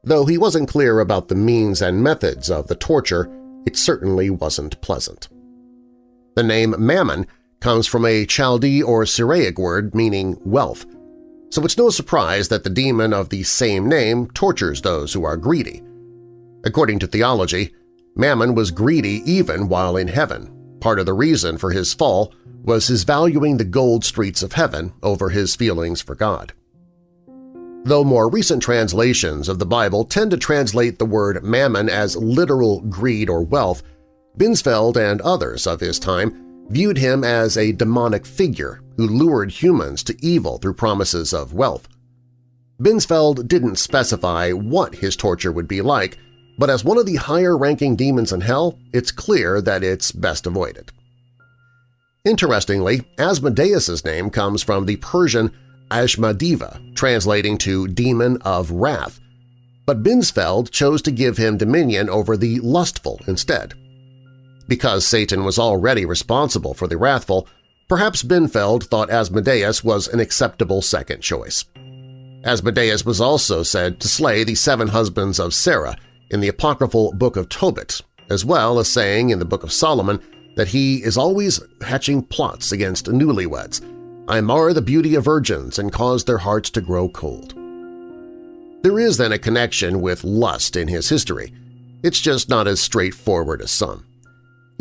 Though he wasn't clear about the means and methods of the torture, it certainly wasn't pleasant. The name Mammon comes from a Chaldee or Syriac word meaning wealth, so it's no surprise that the demon of the same name tortures those who are greedy. According to theology, Mammon was greedy even while in heaven. Part of the reason for his fall was his valuing the gold streets of heaven over his feelings for God. Though more recent translations of the Bible tend to translate the word mammon as literal greed or wealth, Binsfeld and others of his time viewed him as a demonic figure who lured humans to evil through promises of wealth. Binsfeld didn't specify what his torture would be like, but as one of the higher-ranking demons in hell, it's clear that it's best avoided. Interestingly, Asmodeus's name comes from the Persian Ashmadiva, translating to Demon of Wrath, but Binsfeld chose to give him dominion over the lustful instead. Because Satan was already responsible for the wrathful, perhaps Binsfeld thought Asmodeus was an acceptable second choice. Asmodeus was also said to slay the seven husbands of Sarah in the apocryphal Book of Tobit, as well as saying in the Book of Solomon that he is always hatching plots against newlyweds, I mar the beauty of virgins and cause their hearts to grow cold. There is then a connection with lust in his history. It's just not as straightforward as some.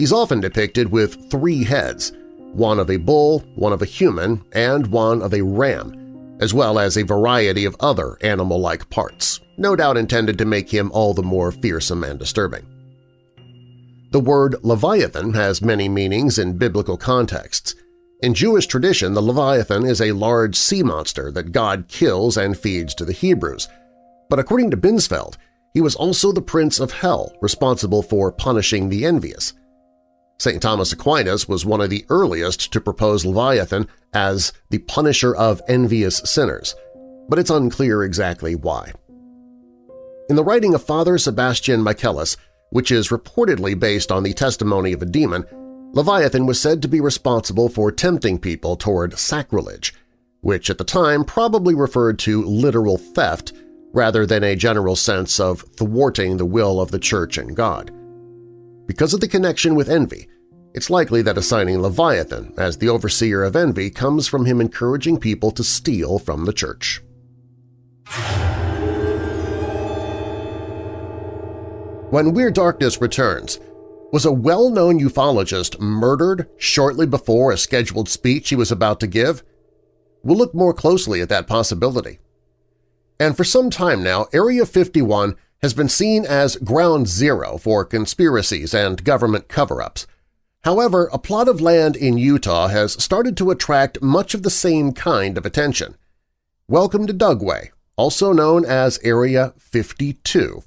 He's often depicted with three heads, one of a bull, one of a human, and one of a ram, as well as a variety of other animal-like parts, no doubt intended to make him all the more fearsome and disturbing. The word Leviathan has many meanings in biblical contexts, in Jewish tradition, the Leviathan is a large sea monster that God kills and feeds to the Hebrews. But according to Binsfeld, he was also the prince of hell responsible for punishing the envious. St. Thomas Aquinas was one of the earliest to propose Leviathan as the punisher of envious sinners, but it's unclear exactly why. In the writing of Father Sebastian Michaelis, which is reportedly based on the testimony of a demon, Leviathan was said to be responsible for tempting people toward sacrilege, which at the time probably referred to literal theft rather than a general sense of thwarting the will of the Church and God. Because of the connection with envy, it's likely that assigning Leviathan as the overseer of envy comes from him encouraging people to steal from the Church. When Weird Darkness returns, was a well-known ufologist murdered shortly before a scheduled speech he was about to give? We'll look more closely at that possibility. And for some time now, Area 51 has been seen as ground zero for conspiracies and government cover-ups. However, a plot of land in Utah has started to attract much of the same kind of attention. Welcome to Dugway, also known as Area 52.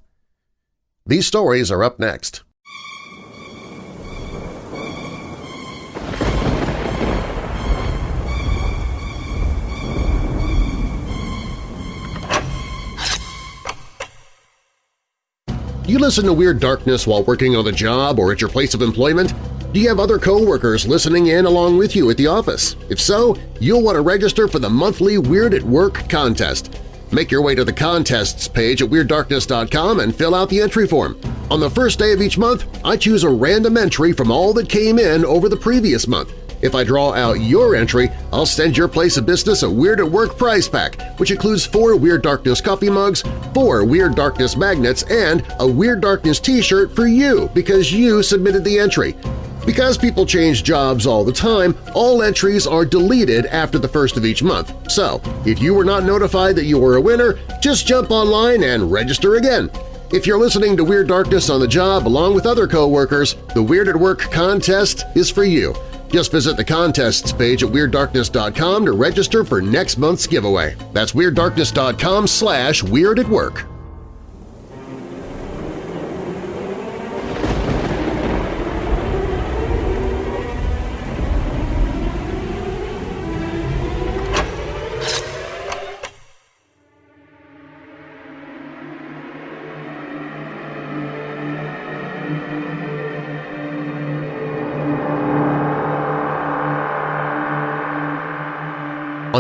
These stories are up next. Do you listen to Weird Darkness while working on the job or at your place of employment? Do you have other coworkers listening in along with you at the office? If so, you'll want to register for the monthly Weird at Work contest. Make your way to the contests page at WeirdDarkness.com and fill out the entry form. On the first day of each month, I choose a random entry from all that came in over the previous month. If I draw out your entry, I'll send your place of business a Weird at Work prize pack, which includes four Weird Darkness coffee mugs, four Weird Darkness magnets, and a Weird Darkness t-shirt for you because you submitted the entry. Because people change jobs all the time, all entries are deleted after the first of each month. So, if you were not notified that you were a winner, just jump online and register again. If you're listening to Weird Darkness on the job along with other coworkers, the Weird at Work contest is for you. Just visit the contests page at WeirdDarkness.com to register for next month's giveaway. That's WeirdDarkness.com slash Weird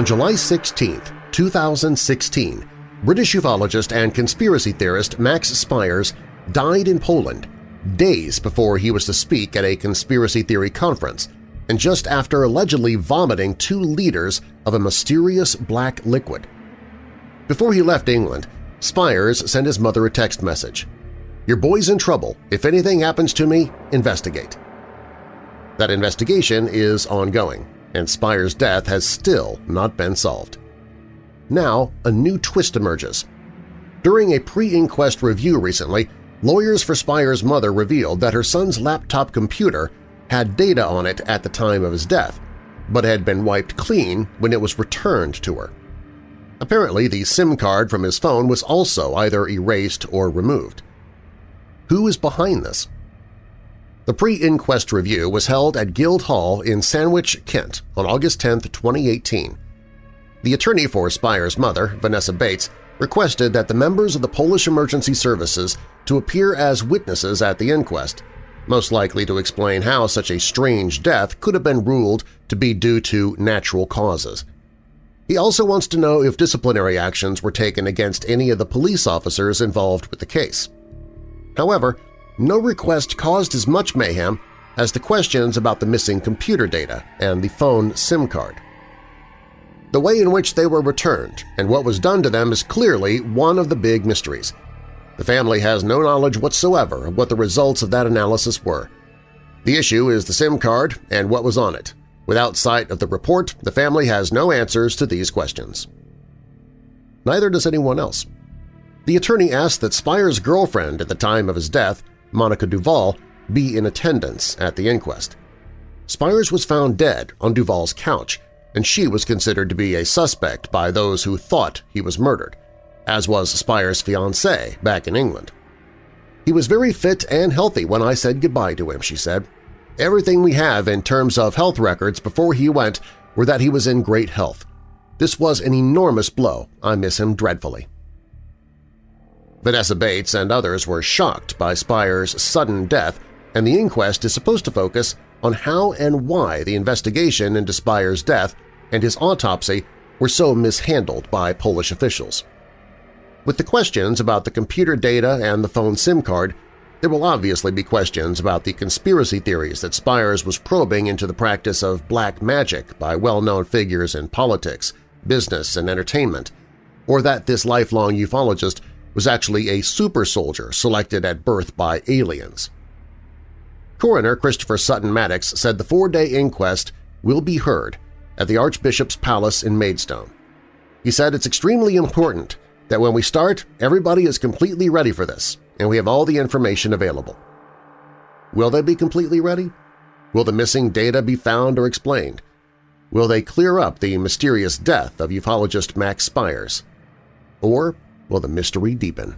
On July 16, 2016, British ufologist and conspiracy theorist Max Spiers died in Poland days before he was to speak at a conspiracy theory conference and just after allegedly vomiting two liters of a mysterious black liquid. Before he left England, Spiers sent his mother a text message. Your boy's in trouble. If anything happens to me, investigate. That investigation is ongoing, and Spiers' death has still not been solved. Now, a new twist emerges. During a pre-inquest review recently, lawyers for Spiers' mother revealed that her son's laptop computer had data on it at the time of his death, but had been wiped clean when it was returned to her. Apparently, the SIM card from his phone was also either erased or removed. Who is behind this? The pre-inquest review was held at Guildhall in Sandwich, Kent on August 10, 2018. The attorney for Spiers' mother, Vanessa Bates, requested that the members of the Polish Emergency Services to appear as witnesses at the inquest, most likely to explain how such a strange death could have been ruled to be due to natural causes. He also wants to know if disciplinary actions were taken against any of the police officers involved with the case. However, no request caused as much mayhem as the questions about the missing computer data and the phone SIM card. The way in which they were returned and what was done to them is clearly one of the big mysteries. The family has no knowledge whatsoever of what the results of that analysis were. The issue is the SIM card and what was on it. Without sight of the report, the family has no answers to these questions. Neither does anyone else. The attorney asked that Spiers' girlfriend at the time of his death, Monica Duval, be in attendance at the inquest. Spiers was found dead on Duval's couch, and she was considered to be a suspect by those who thought he was murdered, as was Spiers' fiancée back in England. He was very fit and healthy when I said goodbye to him, she said. Everything we have in terms of health records before he went were that he was in great health. This was an enormous blow. I miss him dreadfully. Vanessa Bates and others were shocked by Spiers' sudden death, and the inquest is supposed to focus on how and why the investigation into Spiers' death and his autopsy were so mishandled by Polish officials. With the questions about the computer data and the phone SIM card, there will obviously be questions about the conspiracy theories that Spiers was probing into the practice of black magic by well-known figures in politics, business, and entertainment, or that this lifelong ufologist was actually a super soldier selected at birth by aliens. Coroner Christopher Sutton Mattocks said the four-day inquest will be heard at the Archbishop's Palace in Maidstone. He said it's extremely important that when we start, everybody is completely ready for this, and we have all the information available. Will they be completely ready? Will the missing data be found or explained? Will they clear up the mysterious death of ufologist Max Spiers? Or will the mystery deepen?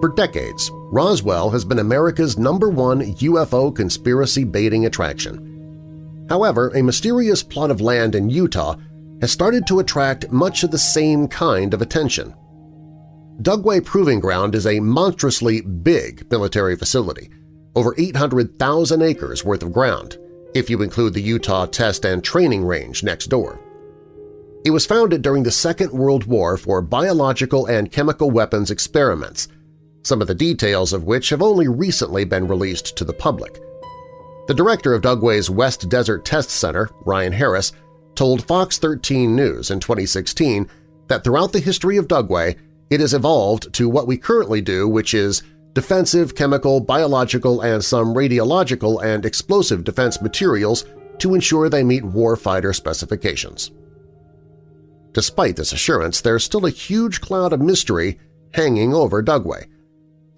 For decades, Roswell has been America's number one UFO conspiracy baiting attraction. However, a mysterious plot of land in Utah has started to attract much of the same kind of attention. Dugway Proving Ground is a monstrously big military facility, over 800,000 acres worth of ground, if you include the Utah Test and Training Range next door. It was founded during the Second World War for biological and chemical weapons experiments some of the details of which have only recently been released to the public. The director of Dugway's West Desert Test Center, Ryan Harris, told Fox 13 News in 2016 that throughout the history of Dugway, it has evolved to what we currently do, which is defensive, chemical, biological, and some radiological and explosive defense materials to ensure they meet warfighter specifications. Despite this assurance, there's still a huge cloud of mystery hanging over Dugway,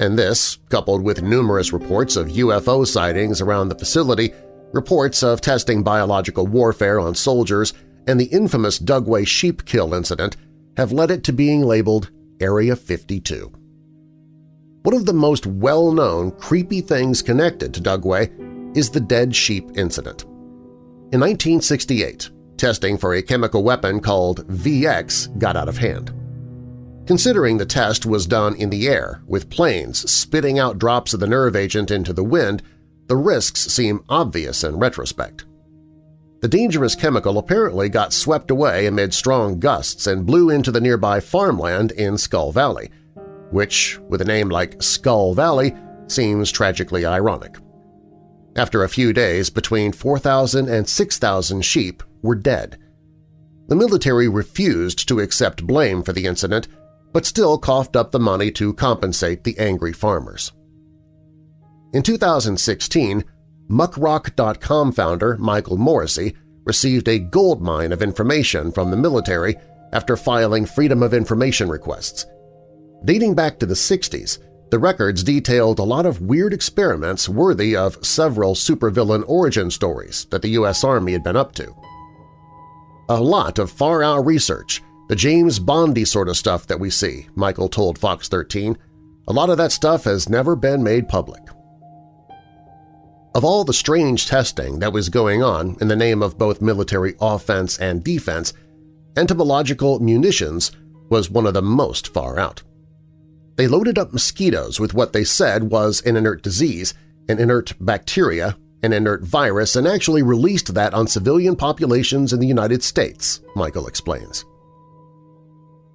and this, coupled with numerous reports of UFO sightings around the facility, reports of testing biological warfare on soldiers, and the infamous Dugway sheep kill incident have led it to being labeled Area 52. One of the most well-known creepy things connected to Dugway is the dead sheep incident. In 1968, testing for a chemical weapon called VX got out of hand. Considering the test was done in the air, with planes spitting out drops of the nerve agent into the wind, the risks seem obvious in retrospect. The dangerous chemical apparently got swept away amid strong gusts and blew into the nearby farmland in Skull Valley, which, with a name like Skull Valley, seems tragically ironic. After a few days, between 4,000 and 6,000 sheep were dead. The military refused to accept blame for the incident, but still coughed up the money to compensate the angry farmers. In 2016, Muckrock.com founder Michael Morisy received a goldmine of information from the military after filing Freedom of Information requests – Dating back to the 60s, the records detailed a lot of weird experiments worthy of several supervillain origin stories that the U.S. Army had been up to. A lot of far-out research, the James Bondy sort of stuff that we see, Michael told Fox 13. A lot of that stuff has never been made public. Of all the strange testing that was going on in the name of both military offense and defense, entomological munitions was one of the most far out. They loaded up mosquitoes with what they said was an inert disease, an inert bacteria, an inert virus, and actually released that on civilian populations in the United States, Michael explains.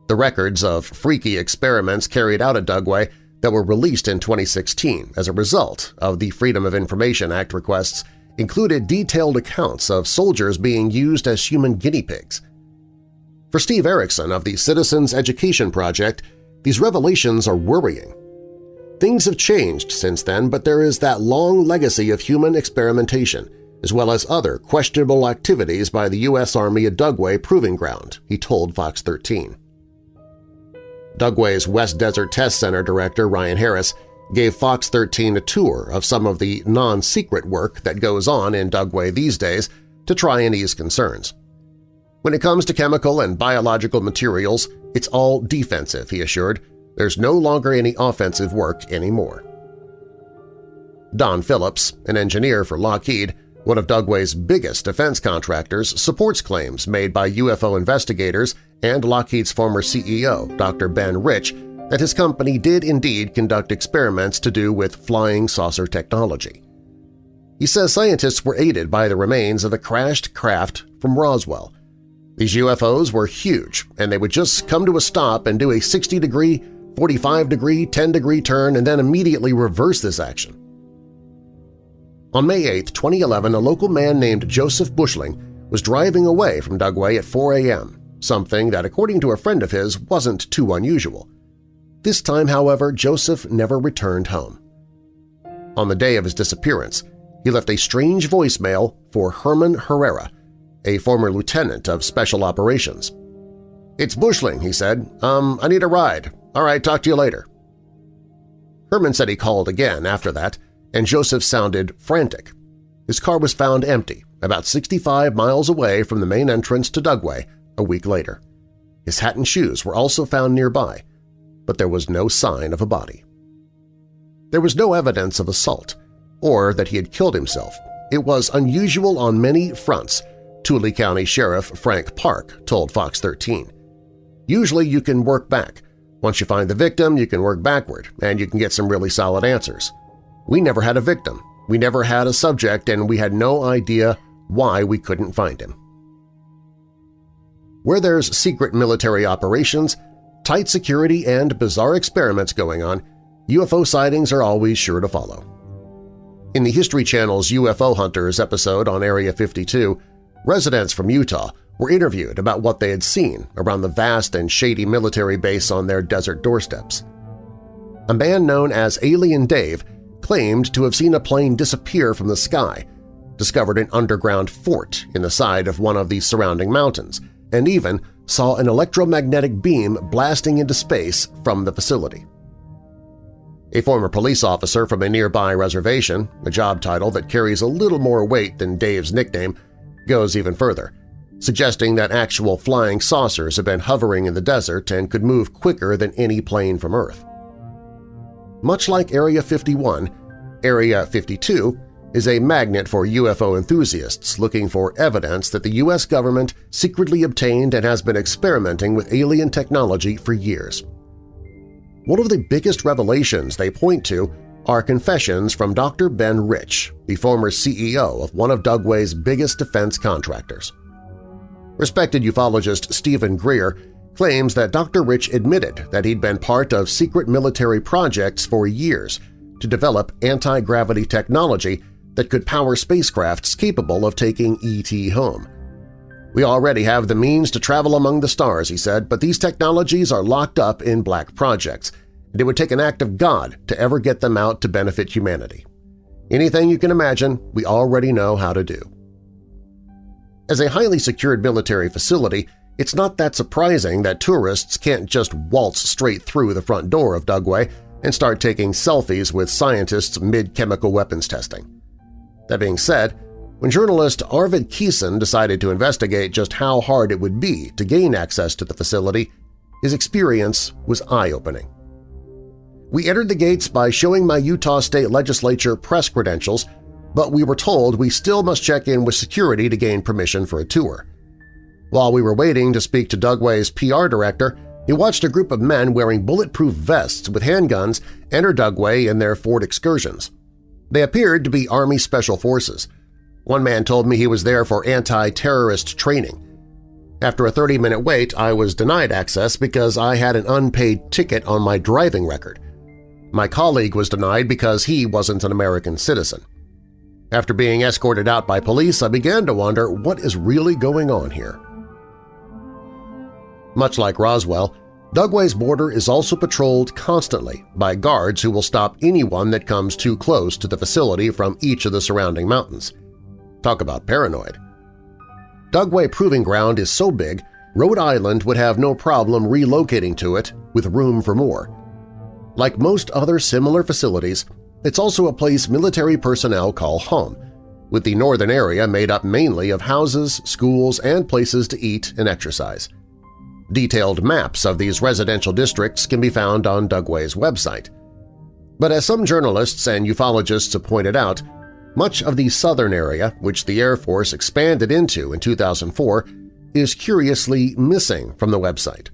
The records of freaky experiments carried out at Dugway that were released in 2016 as a result of the Freedom of Information Act requests included detailed accounts of soldiers being used as human guinea pigs. For Steve Erickson of the Citizens Education Project, these revelations are worrying. Things have changed since then, but there is that long legacy of human experimentation, as well as other questionable activities by the U.S. Army at Dugway Proving Ground, he told Fox 13. Dugway's West Desert Test Center director Ryan Harris gave Fox 13 a tour of some of the non-secret work that goes on in Dugway these days to try and ease concerns. When it comes to chemical and biological materials, it's all defensive, he assured. There's no longer any offensive work anymore. Don Phillips, an engineer for Lockheed, one of Dugway's biggest defense contractors, supports claims made by UFO investigators and Lockheed's former CEO, Dr. Ben Rich, that his company did indeed conduct experiments to do with flying saucer technology. He says scientists were aided by the remains of a crashed craft from Roswell, these UFOs were huge, and they would just come to a stop and do a 60-degree, 45-degree, 10-degree turn and then immediately reverse this action. On May 8, 2011, a local man named Joseph Bushling was driving away from Dugway at 4 a.m., something that, according to a friend of his, wasn't too unusual. This time, however, Joseph never returned home. On the day of his disappearance, he left a strange voicemail for Herman Herrera, a former lieutenant of Special Operations. "'It's Bushling,' he said. Um, I need a ride. All right, talk to you later.' Herman said he called again after that, and Joseph sounded frantic. His car was found empty, about 65 miles away from the main entrance to Dugway a week later. His hat and shoes were also found nearby, but there was no sign of a body. There was no evidence of assault or that he had killed himself. It was unusual on many fronts Tooele County Sheriff Frank Park told Fox 13. Usually you can work back. Once you find the victim, you can work backward, and you can get some really solid answers. We never had a victim, we never had a subject, and we had no idea why we couldn't find him. Where there's secret military operations, tight security, and bizarre experiments going on, UFO sightings are always sure to follow. In the History Channel's UFO Hunters episode on Area 52, Residents from Utah were interviewed about what they had seen around the vast and shady military base on their desert doorsteps. A man known as Alien Dave claimed to have seen a plane disappear from the sky, discovered an underground fort in the side of one of the surrounding mountains, and even saw an electromagnetic beam blasting into space from the facility. A former police officer from a nearby reservation, a job title that carries a little more weight than Dave's nickname, goes even further, suggesting that actual flying saucers have been hovering in the desert and could move quicker than any plane from Earth. much like Area 51, Area 52 is a magnet for UFO enthusiasts looking for evidence that the U.S. government secretly obtained and has been experimenting with alien technology for years. One of the biggest revelations they point to are confessions from Dr. Ben Rich, the former CEO of one of Dugway's biggest defense contractors. Respected ufologist Steven Greer claims that Dr. Rich admitted that he'd been part of secret military projects for years to develop anti-gravity technology that could power spacecrafts capable of taking ET home. We already have the means to travel among the stars, he said, but these technologies are locked up in black projects, and it would take an act of God to ever get them out to benefit humanity. Anything you can imagine, we already know how to do. As a highly secured military facility, it's not that surprising that tourists can't just waltz straight through the front door of Dugway and start taking selfies with scientists mid-chemical weapons testing. That being said, when journalist Arvid Keeson decided to investigate just how hard it would be to gain access to the facility, his experience was eye-opening. We entered the gates by showing my Utah State Legislature press credentials, but we were told we still must check in with security to gain permission for a tour. While we were waiting to speak to Dugway's PR director, he watched a group of men wearing bulletproof vests with handguns enter Dugway in their Ford Excursions. They appeared to be Army Special Forces. One man told me he was there for anti-terrorist training. After a 30-minute wait, I was denied access because I had an unpaid ticket on my driving record. My colleague was denied because he wasn't an American citizen. After being escorted out by police, I began to wonder what is really going on here. Much like Roswell, Dugway's border is also patrolled constantly by guards who will stop anyone that comes too close to the facility from each of the surrounding mountains. Talk about paranoid. Dugway Proving Ground is so big, Rhode Island would have no problem relocating to it with room for more. Like most other similar facilities, it's also a place military personnel call home, with the northern area made up mainly of houses, schools, and places to eat and exercise. Detailed maps of these residential districts can be found on Dugway's website. But as some journalists and ufologists have pointed out, much of the southern area, which the Air Force expanded into in 2004, is curiously missing from the website.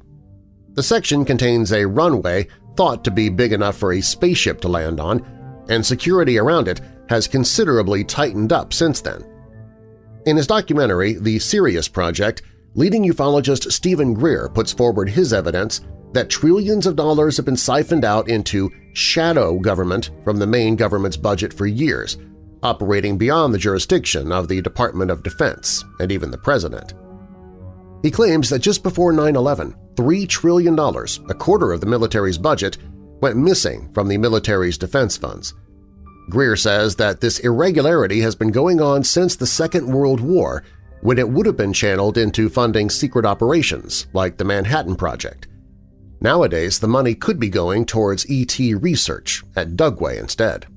The section contains a runway thought to be big enough for a spaceship to land on, and security around it has considerably tightened up since then. In his documentary, The Sirius Project, leading ufologist Steven Greer puts forward his evidence that trillions of dollars have been siphoned out into shadow government from the main government's budget for years, operating beyond the jurisdiction of the Department of Defense and even the President. He claims that just before 9-11, $3 trillion, a quarter of the military's budget, went missing from the military's defense funds. Greer says that this irregularity has been going on since the Second World War when it would have been channeled into funding secret operations like the Manhattan Project. Nowadays, the money could be going towards ET research at Dugway instead.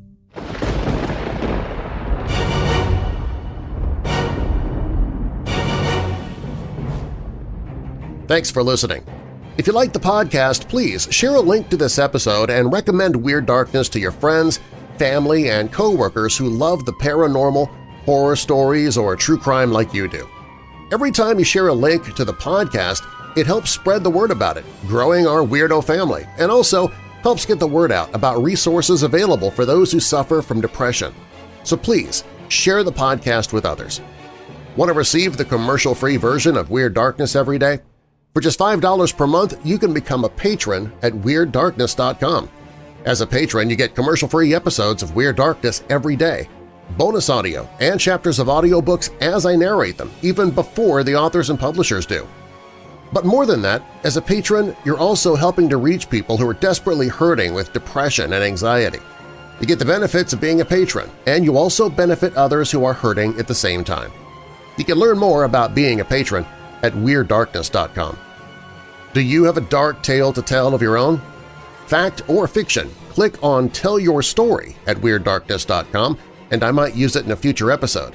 Thanks for listening. If you like the podcast, please share a link to this episode and recommend Weird Darkness to your friends, family, and coworkers who love the paranormal horror stories, or true crime like you do. Every time you share a link to the podcast, it helps spread the word about it, growing our weirdo family, and also helps get the word out about resources available for those who suffer from depression. So please, share the podcast with others. Want to receive the commercial-free version of Weird Darkness every day? For just $5 per month, you can become a patron at WeirdDarkness.com. As a patron, you get commercial-free episodes of Weird Darkness every day, bonus audio, and chapters of audiobooks as I narrate them, even before the authors and publishers do. But more than that, as a patron, you're also helping to reach people who are desperately hurting with depression and anxiety. You get the benefits of being a patron, and you also benefit others who are hurting at the same time. You can learn more about being a patron at WeirdDarkness.com. Do you have a dark tale to tell of your own? Fact or fiction, click on Tell Your Story at WeirdDarkness.com and I might use it in a future episode.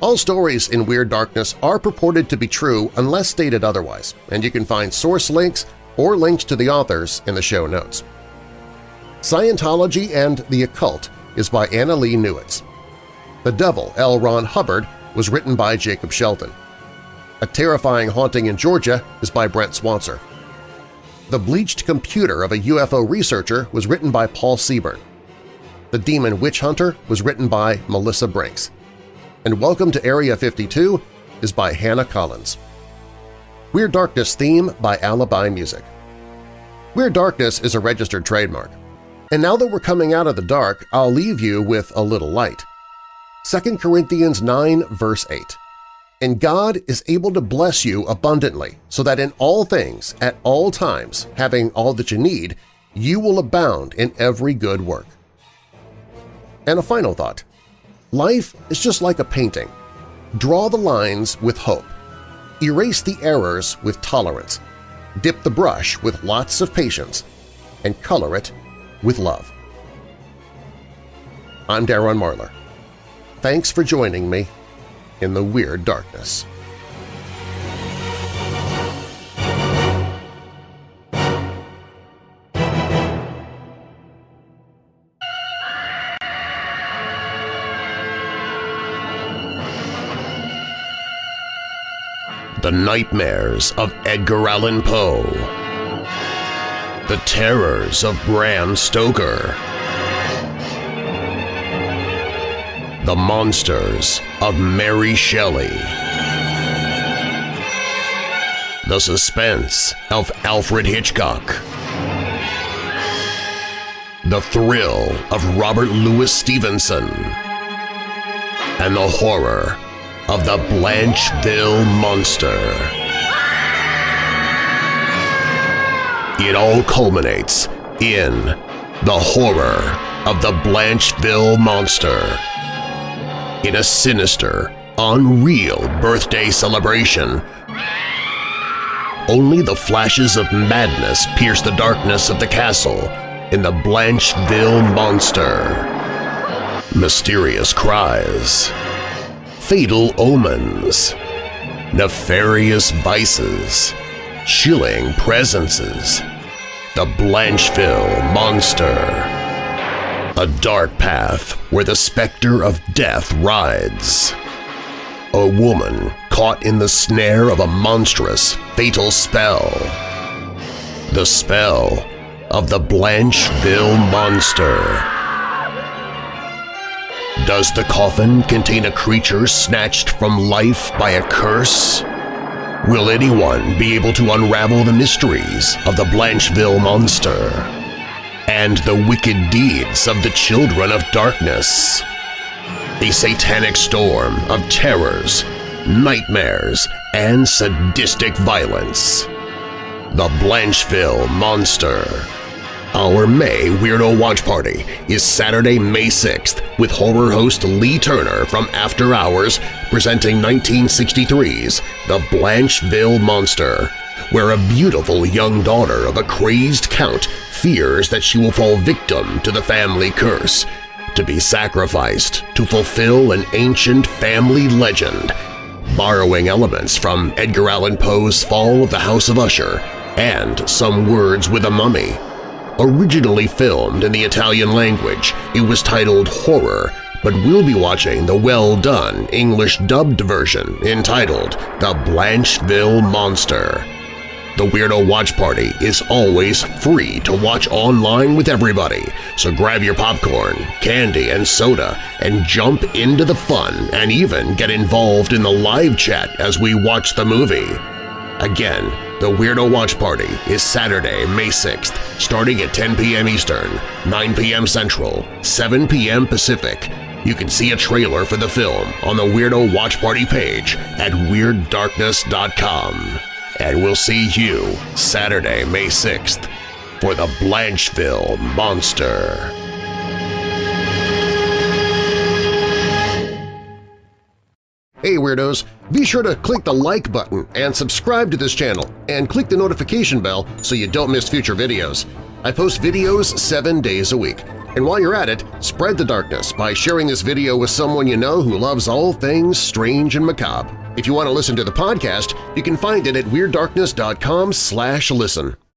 All stories in Weird Darkness are purported to be true unless stated otherwise, and you can find source links or links to the authors in the show notes. Scientology and the Occult is by Annalee Newitz. The Devil, L. Ron Hubbard, was written by Jacob Shelton. A Terrifying Haunting in Georgia is by Brent Swancer. The Bleached Computer of a UFO Researcher was written by Paul Seaburn. The Demon Witch Hunter was written by Melissa Brinks. And Welcome to Area 52 is by Hannah Collins. Weird Darkness theme by Alibi Music. Weird Darkness is a registered trademark. And now that we're coming out of the dark, I'll leave you with a little light. 2 Corinthians 9 verse 8 And God is able to bless you abundantly, so that in all things, at all times, having all that you need, you will abound in every good work. And a final thought. Life is just like a painting. Draw the lines with hope. Erase the errors with tolerance. Dip the brush with lots of patience. And color it with love. I'm Darren Marlar. Thanks for joining me in the Weird Darkness. The Nightmares of Edgar Allan Poe. The Terrors of Bram Stoker. The Monsters of Mary Shelley. The Suspense of Alfred Hitchcock. The Thrill of Robert Louis Stevenson. And the horror of the Blancheville Monster. It all culminates in the horror of the Blancheville Monster. In a sinister, unreal birthday celebration, only the flashes of madness pierce the darkness of the castle in the Blancheville Monster. Mysterious cries fatal omens, nefarious vices, chilling presences, the Blancheville Monster. A dark path where the specter of death rides. A woman caught in the snare of a monstrous, fatal spell. The spell of the Blancheville Monster. Does the coffin contain a creature snatched from life by a curse? Will anyone be able to unravel the mysteries of the Blancheville Monster and the wicked deeds of the Children of Darkness? A satanic storm of terrors, nightmares, and sadistic violence. The Blancheville Monster our May Weirdo Watch Party is Saturday, May 6th with horror host Lee Turner from After Hours presenting 1963's The Blancheville Monster, where a beautiful young daughter of a crazed count fears that she will fall victim to the family curse, to be sacrificed to fulfill an ancient family legend, borrowing elements from Edgar Allan Poe's Fall of the House of Usher and Some Words with a Mummy. Originally filmed in the Italian language, it was titled Horror, but we'll be watching the well-done English-dubbed version entitled The Blancheville Monster. The Weirdo Watch Party is always free to watch online with everybody, so grab your popcorn, candy, and soda and jump into the fun and even get involved in the live chat as we watch the movie. Again, the Weirdo Watch Party is Saturday, May 6th, starting at 10 p.m. Eastern, 9 p.m. Central, 7 p.m. Pacific. You can see a trailer for the film on the Weirdo Watch Party page at WeirdDarkness.com. And we'll see you Saturday, May 6th for the Blancheville Monster. Hey Weirdos! Be sure to click the like button and subscribe to this channel, and click the notification bell so you don't miss future videos. I post videos seven days a week. And while you're at it, spread the darkness by sharing this video with someone you know who loves all things strange and macabre. If you want to listen to the podcast, you can find it at WeirdDarkness.com listen.